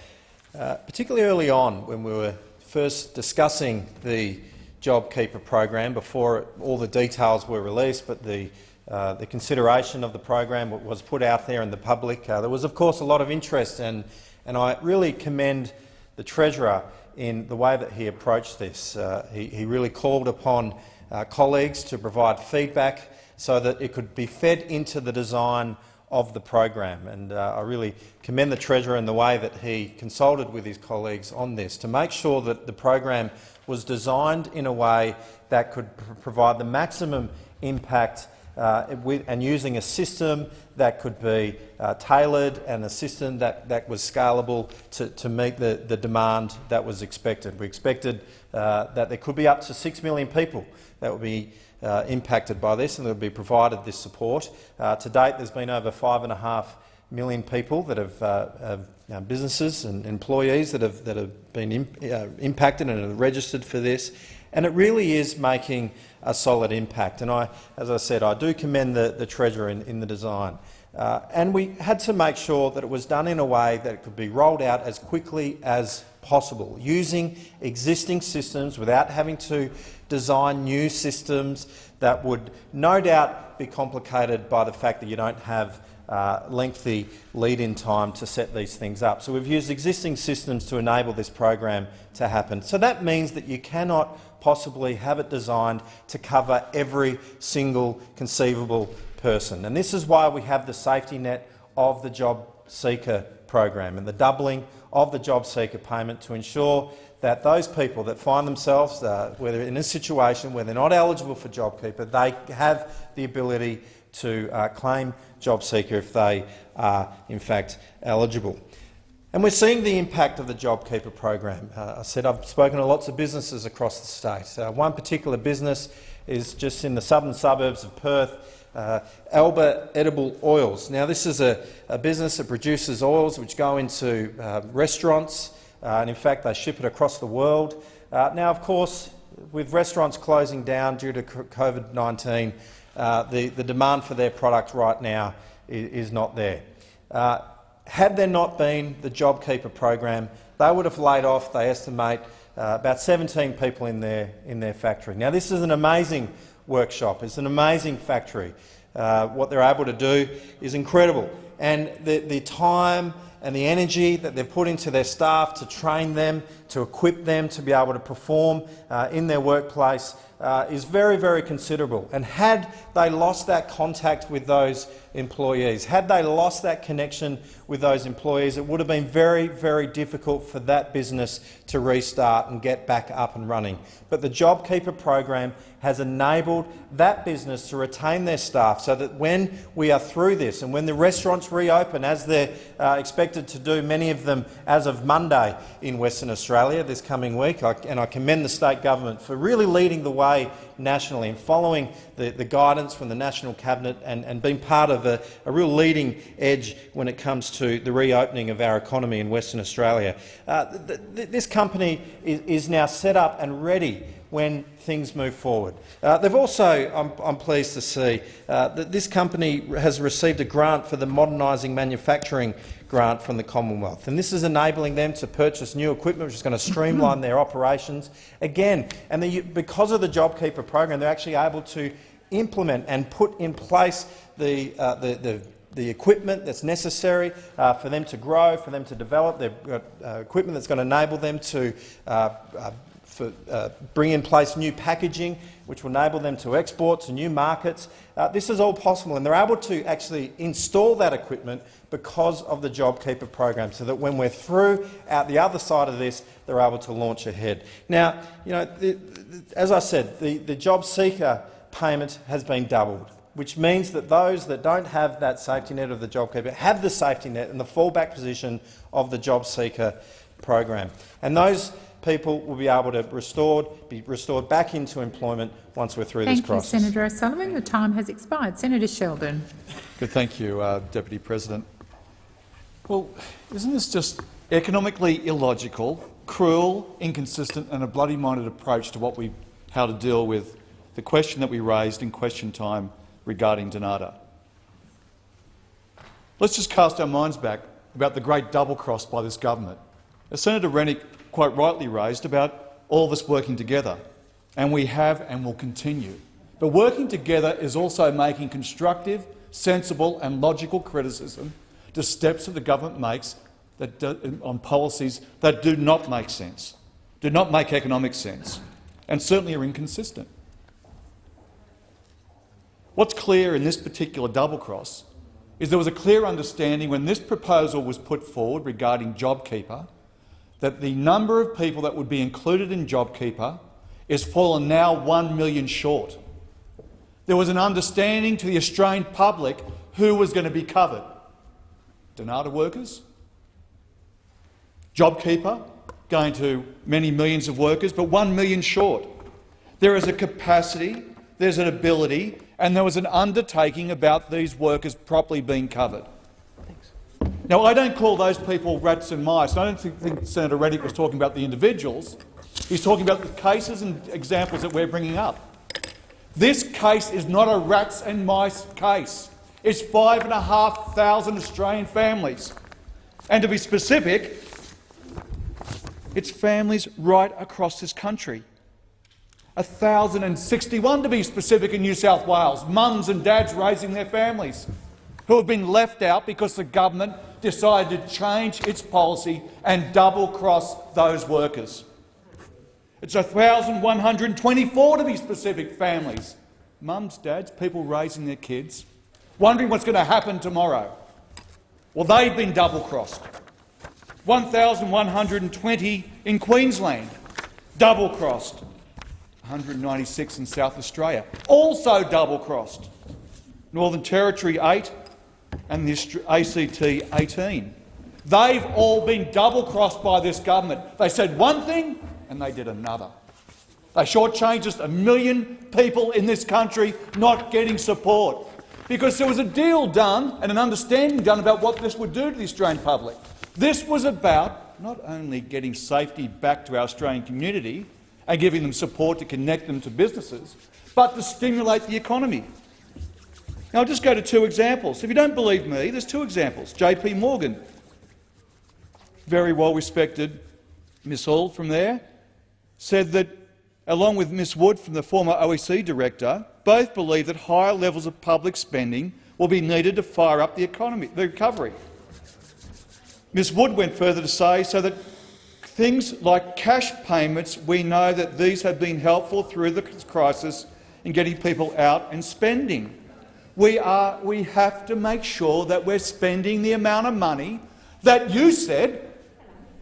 Uh, particularly early on, when we were first discussing the JobKeeper program, before all the details were released, but the uh, the consideration of the program was put out there in the public. Uh, there was, of course, a lot of interest, and, and I really commend the Treasurer in the way that he approached this. Uh, he, he, really called upon uh, colleagues to provide feedback so that it could be fed into the design of the program. And uh, I really commend the Treasurer in the way that he consulted with his colleagues on this to make sure that the program was designed in a way that could pr provide the maximum impact uh, with, and using a system that could be uh, tailored and a system that, that was scalable to, to meet the, the demand that was expected. We expected uh, that there could be up to 6 million people that would be uh, impacted by this and that would be provided this support. Uh, to date, there's been over 5.5 million people that have, uh, have you know, businesses and employees that have, that have been imp impacted and are registered for this. And it really is making a solid impact. And I, as I said, I do commend the, the Treasurer in, in the design. Uh, and we had to make sure that it was done in a way that it could be rolled out as quickly as possible, using existing systems without having to design new systems that would no doubt be complicated by the fact that you don't have uh, lengthy lead-in time to set these things up. So we've used existing systems to enable this program to happen. So that means that you cannot possibly have it designed to cover every single conceivable person. And this is why we have the safety net of the job seeker program and the doubling of the job seeker payment to ensure that those people that find themselves uh, whether in a situation where they're not eligible for JobKeeper, they have the ability to uh, claim JobSeeker if they are in fact eligible. And we're seeing the impact of the JobKeeper program. Uh, I said I've spoken to lots of businesses across the state. Uh, one particular business is just in the southern suburbs of Perth, uh, Alba Edible Oils. Now, this is a, a, business that produces oils which go into uh, restaurants, uh, and in fact they ship it across the world. Uh, now, of course, with restaurants closing down due to COVID-19, uh, the, the demand for their product right now is, is not there. Uh, had there not been the JobKeeper program, they would have laid off, they estimate, about 17 people in their, in their factory. Now, this is an amazing workshop. It's an amazing factory. Uh, what they're able to do is incredible. And the, the time and the energy that they've put into their staff to train them, to equip them to be able to perform uh, in their workplace uh, is very, very considerable. And had they lost that contact with those employees, had they lost that connection with those employees, it would have been very, very difficult for that business to restart and get back up and running. But the JobKeeper program has enabled that business to retain their staff so that when we are through this and when the restaurants reopen, as they're uh, expected to do, many of them as of Monday in Western Australia this coming week, I, and I commend the state government for really leading the way nationally and following the, the guidance from the National Cabinet and, and being part of a, a, real leading edge when it comes to the reopening of our economy in Western Australia. Uh, th th this company is, is now set up and ready when things move forward. Uh, they've also, I'm, I'm, pleased to see, uh, that this company has received a grant for the Modernising Manufacturing grant from the Commonwealth. And this is enabling them to purchase new equipment which is going to streamline their operations. Again, and the, because of the JobKeeper program, they're actually able to implement and put in place the, uh, the, the the equipment that's necessary uh, for them to grow, for them to develop. They've got uh, equipment that's going to enable them to uh, uh for, uh, bring in place new packaging which will enable them to export to new markets. Uh, this is all possible, and they're able to actually install that equipment because of the JobKeeper program, so that when we're through out the other side of this, they're able to launch ahead. Now, you know, the, the, as I said, the, the job seeker payment has been doubled which means that those that don't have that safety net of the JobKeeper have the safety net and the fallback position of the job seeker program. And those people will be able to restored, be restored back into employment once we're through thank this crisis. Thank you, Senator O'Sullivan. Your time has expired. Senator Sheldon. Good, thank you, uh, Deputy President. Well, isn't this just economically illogical, cruel, inconsistent and a bloody-minded approach to what we, how to deal with the question that we raised in question time regarding Dnata? Let's just cast our minds back about the great double-cross by this government. As Senator Rennick quite rightly raised about all of us working together, and we have and will continue. But working together is also making constructive, sensible and logical criticism to steps that the government makes that do, on policies that do not make sense, do not make economic sense, and certainly are inconsistent. What's clear in this particular double cross is there was a clear understanding when this proposal was put forward regarding JobKeeper that the number of people that would be included in JobKeeper is fallen now 1 million short. There was an understanding to the Australian public who was going to be covered. Dnata workers, JobKeeper, going to many millions of workers, but 1 million short. There is a capacity, there's an ability, and there was an undertaking about these workers properly being covered. Now, I don't call those people rats and mice. I don't think, think Senator Reddick was talking about the individuals. He's talking about the cases and examples that we're bringing up. This case is not a rats and mice case. It's 5,500 Australian families. And to be specific, it's families right across this country. 1,061 to be specific in New South Wales, mums and dads raising their families, who have been left out because the government decided to change its policy and double-cross those workers. It's 1,124 to be specific families, mums, dads, people raising their kids, wondering what's going to happen tomorrow. Well, they've been double-crossed. 1,120 in Queensland, double-crossed. 196 in South Australia, also double-crossed. Northern Territory 8 and the ACT 18. They've all been double-crossed by this government. They said one thing and they did another. They shortchanged just a million people in this country not getting support because there was a deal done and an understanding done about what this would do to the Australian public. This was about not only getting safety back to our Australian community and giving them support to connect them to businesses, but to stimulate the economy. Now, I'll just go to two examples. If you don't believe me, there's two examples. JP Morgan, very well-respected Miss Hall from there, said that, along with Ms Wood from the former OEC director, both believe that higher levels of public spending will be needed to fire up the economy, the recovery. Ms Wood went further to say so that things like cash payments, we know that these have been helpful through the crisis in getting people out and spending. We, are, we have to make sure that we're spending the amount of money that you said,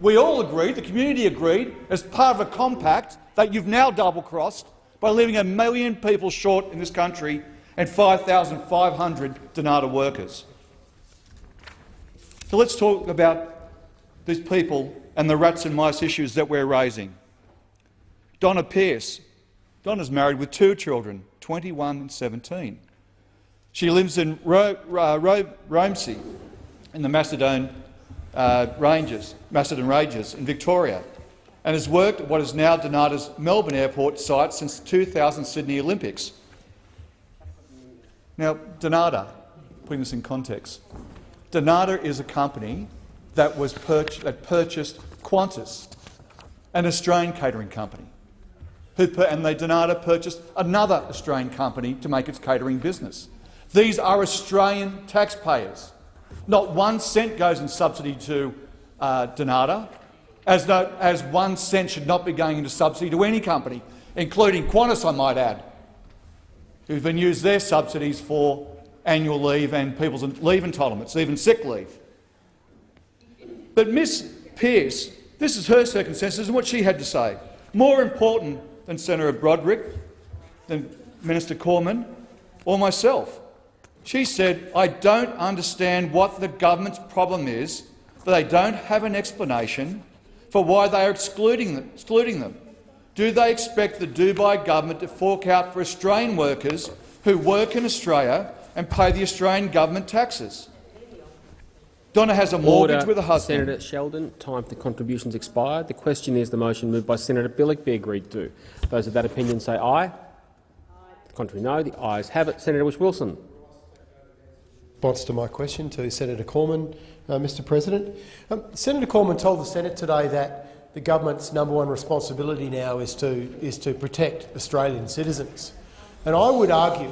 we all agreed, the community agreed, as part of a compact that you've now double-crossed by leaving a million people short in this country and 5,500 Dnata workers. So let's talk about these people and the rats and mice issues that we're raising. Donna Pearce. Donna's married with two children, 21 and 17. She lives in Ro uh, Ro Romsey in the Macedon uh, Ranges, Macedon Ranges in Victoria and has worked at what is now Dnata's Melbourne Airport site since the 2000 Sydney Olympics. Now, Dnata, putting this in context, Dnata is a company that, was purch that purchased Qantas, an Australian catering company, who, and they Dnata purchased another Australian company to make its catering business. These are Australian taxpayers. Not one cent goes in subsidy to uh, Dnata, as, though, as one cent should not be going into subsidy to any company, including Qantas, I might add, who've been used their subsidies for annual leave and people's leave entitlements, even sick leave. But Ms Pearce, this is her circumstances and what she had to say. More important than Senator Broderick, than Minister Cormann or myself. She said, I don't understand what the government's problem is, but they don't have an explanation for why they are excluding them. Excluding them. Do they expect the Dubai government to fork out for Australian workers who work in Australia and pay the Australian government taxes? Donna has a mortgage Order. with a husband. Senator Sheldon, time for contributions expired. The question is the motion moved by Senator Bilyk be agreed to. Those of that opinion say aye. aye. Contrary no. The ayes have it. Senator Whish-Wilson. Response to my question to Senator Cormann, uh, Mr President. Um, Senator Cormann told the Senate today that the government's number one responsibility now is to, is to protect Australian citizens. And I would argue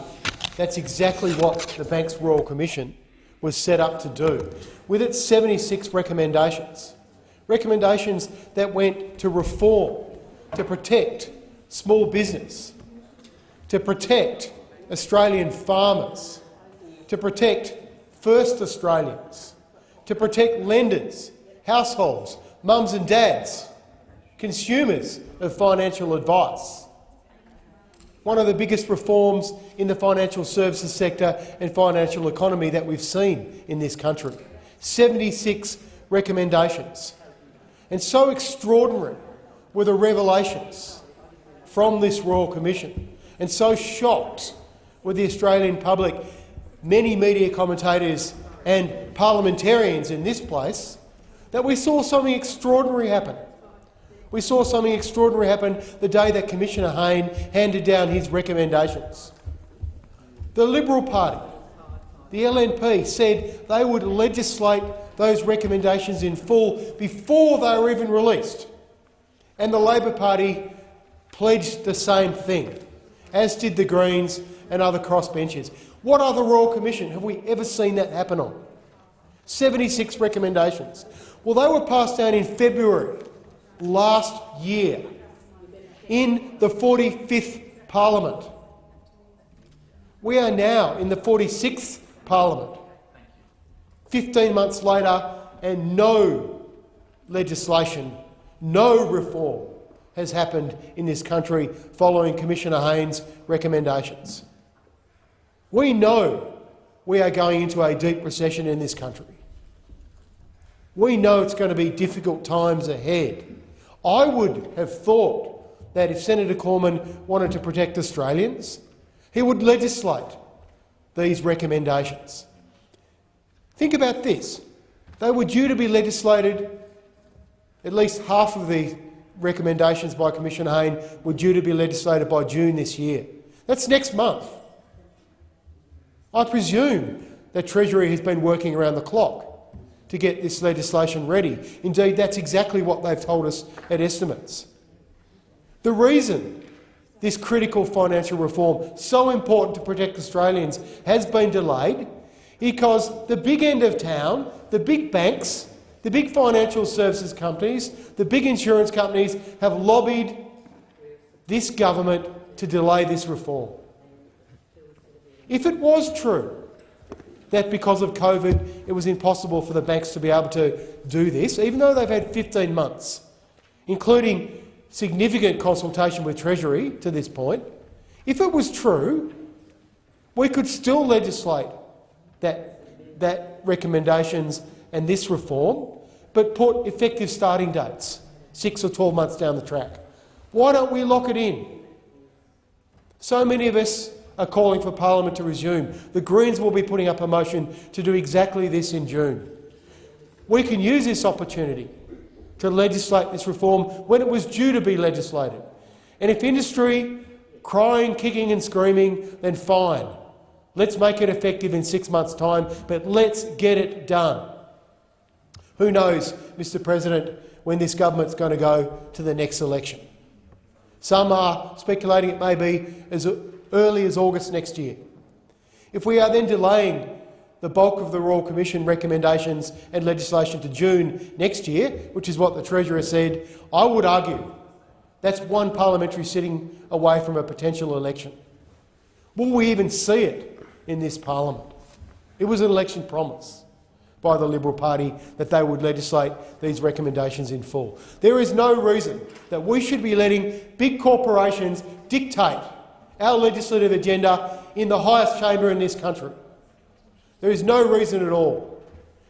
that's exactly what the Banks Royal Commission was set up to do, with its 76 recommendations, recommendations that went to reform, to protect small business, to protect Australian farmers, to protect first Australians, to protect lenders, households, mums and dads, consumers of financial advice. One of the biggest reforms in the financial services sector and financial economy that we've seen in this country. 76 recommendations. And so extraordinary were the revelations from this Royal Commission, and so shocked were the Australian public, many media commentators and parliamentarians in this place that we saw something extraordinary happen. We saw something extraordinary happen the day that Commissioner Hayne handed down his recommendations. The Liberal Party, the LNP, said they would legislate those recommendations in full before they were even released. And the Labor Party pledged the same thing, as did the Greens and other crossbenchers. What other Royal Commission have we ever seen that happen on? 76 recommendations. Well, they were passed down in February last year in the 45th Parliament. We are now in the 46th Parliament, 15 months later, and no legislation, no reform has happened in this country following Commissioner Hayne's recommendations. We know we are going into a deep recession in this country. We know it's going to be difficult times ahead. I would have thought that if Senator Cormann wanted to protect Australians, he would legislate these recommendations. Think about this. They were due to be legislated, at least half of the recommendations by Commissioner Hayne were due to be legislated by June this year. That's next month. I presume that Treasury has been working around the clock to get this legislation ready. Indeed, that's exactly what they've told us at estimates. The reason this critical financial reform, so important to protect Australians, has been delayed is because the big end of town, the big banks, the big financial services companies, the big insurance companies have lobbied this government to delay this reform. If it was true that because of COVID it was impossible for the banks to be able to do this, even though they've had 15 months, including significant consultation with Treasury to this point, if it was true, we could still legislate that, that recommendations and this reform, but put effective starting dates, six or 12 months down the track. Why don't we lock it in? So many of us are calling for parliament to resume. The Greens will be putting up a motion to do exactly this in June. We can use this opportunity to legislate this reform when it was due to be legislated. And if industry crying, kicking and screaming, then fine. Let's make it effective in six months' time, but let's get it done. Who knows, Mr President, when this government's going to go to the next election. Some are speculating it may be as early as August next year. If we are then delaying the bulk of the Royal Commission recommendations and legislation to June next year, which is what the Treasurer said, I would argue that's one parliamentary sitting away from a potential election. Will we even see it in this parliament? It was an election promise by the Liberal Party that they would legislate these recommendations in full. There is no reason that we should be letting big corporations dictate our legislative agenda in the highest chamber in this country. There is no reason at all,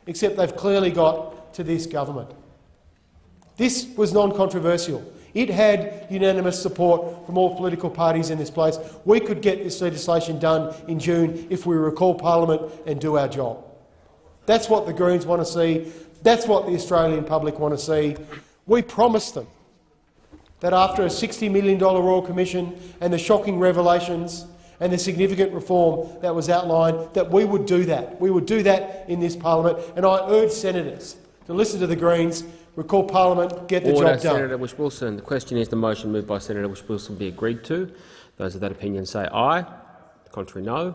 except they've clearly got to this government. This was non-controversial. It had unanimous support from all political parties in this place. We could get this legislation done in June if we recall parliament and do our job. That's what the Greens want to see. That's what the Australian public want to see. We promised them that after a $60 million Royal Commission and the shocking revelations and the significant reform that was outlined, that we would do that. We would do that in this parliament, and I urge senators to listen to the Greens, recall parliament, get the Order, job done. Senator Whish-Wilson. The question is the motion moved by Senator Whish-Wilson be agreed to. Those of that opinion say aye. The contrary, no.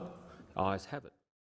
Ayes have it.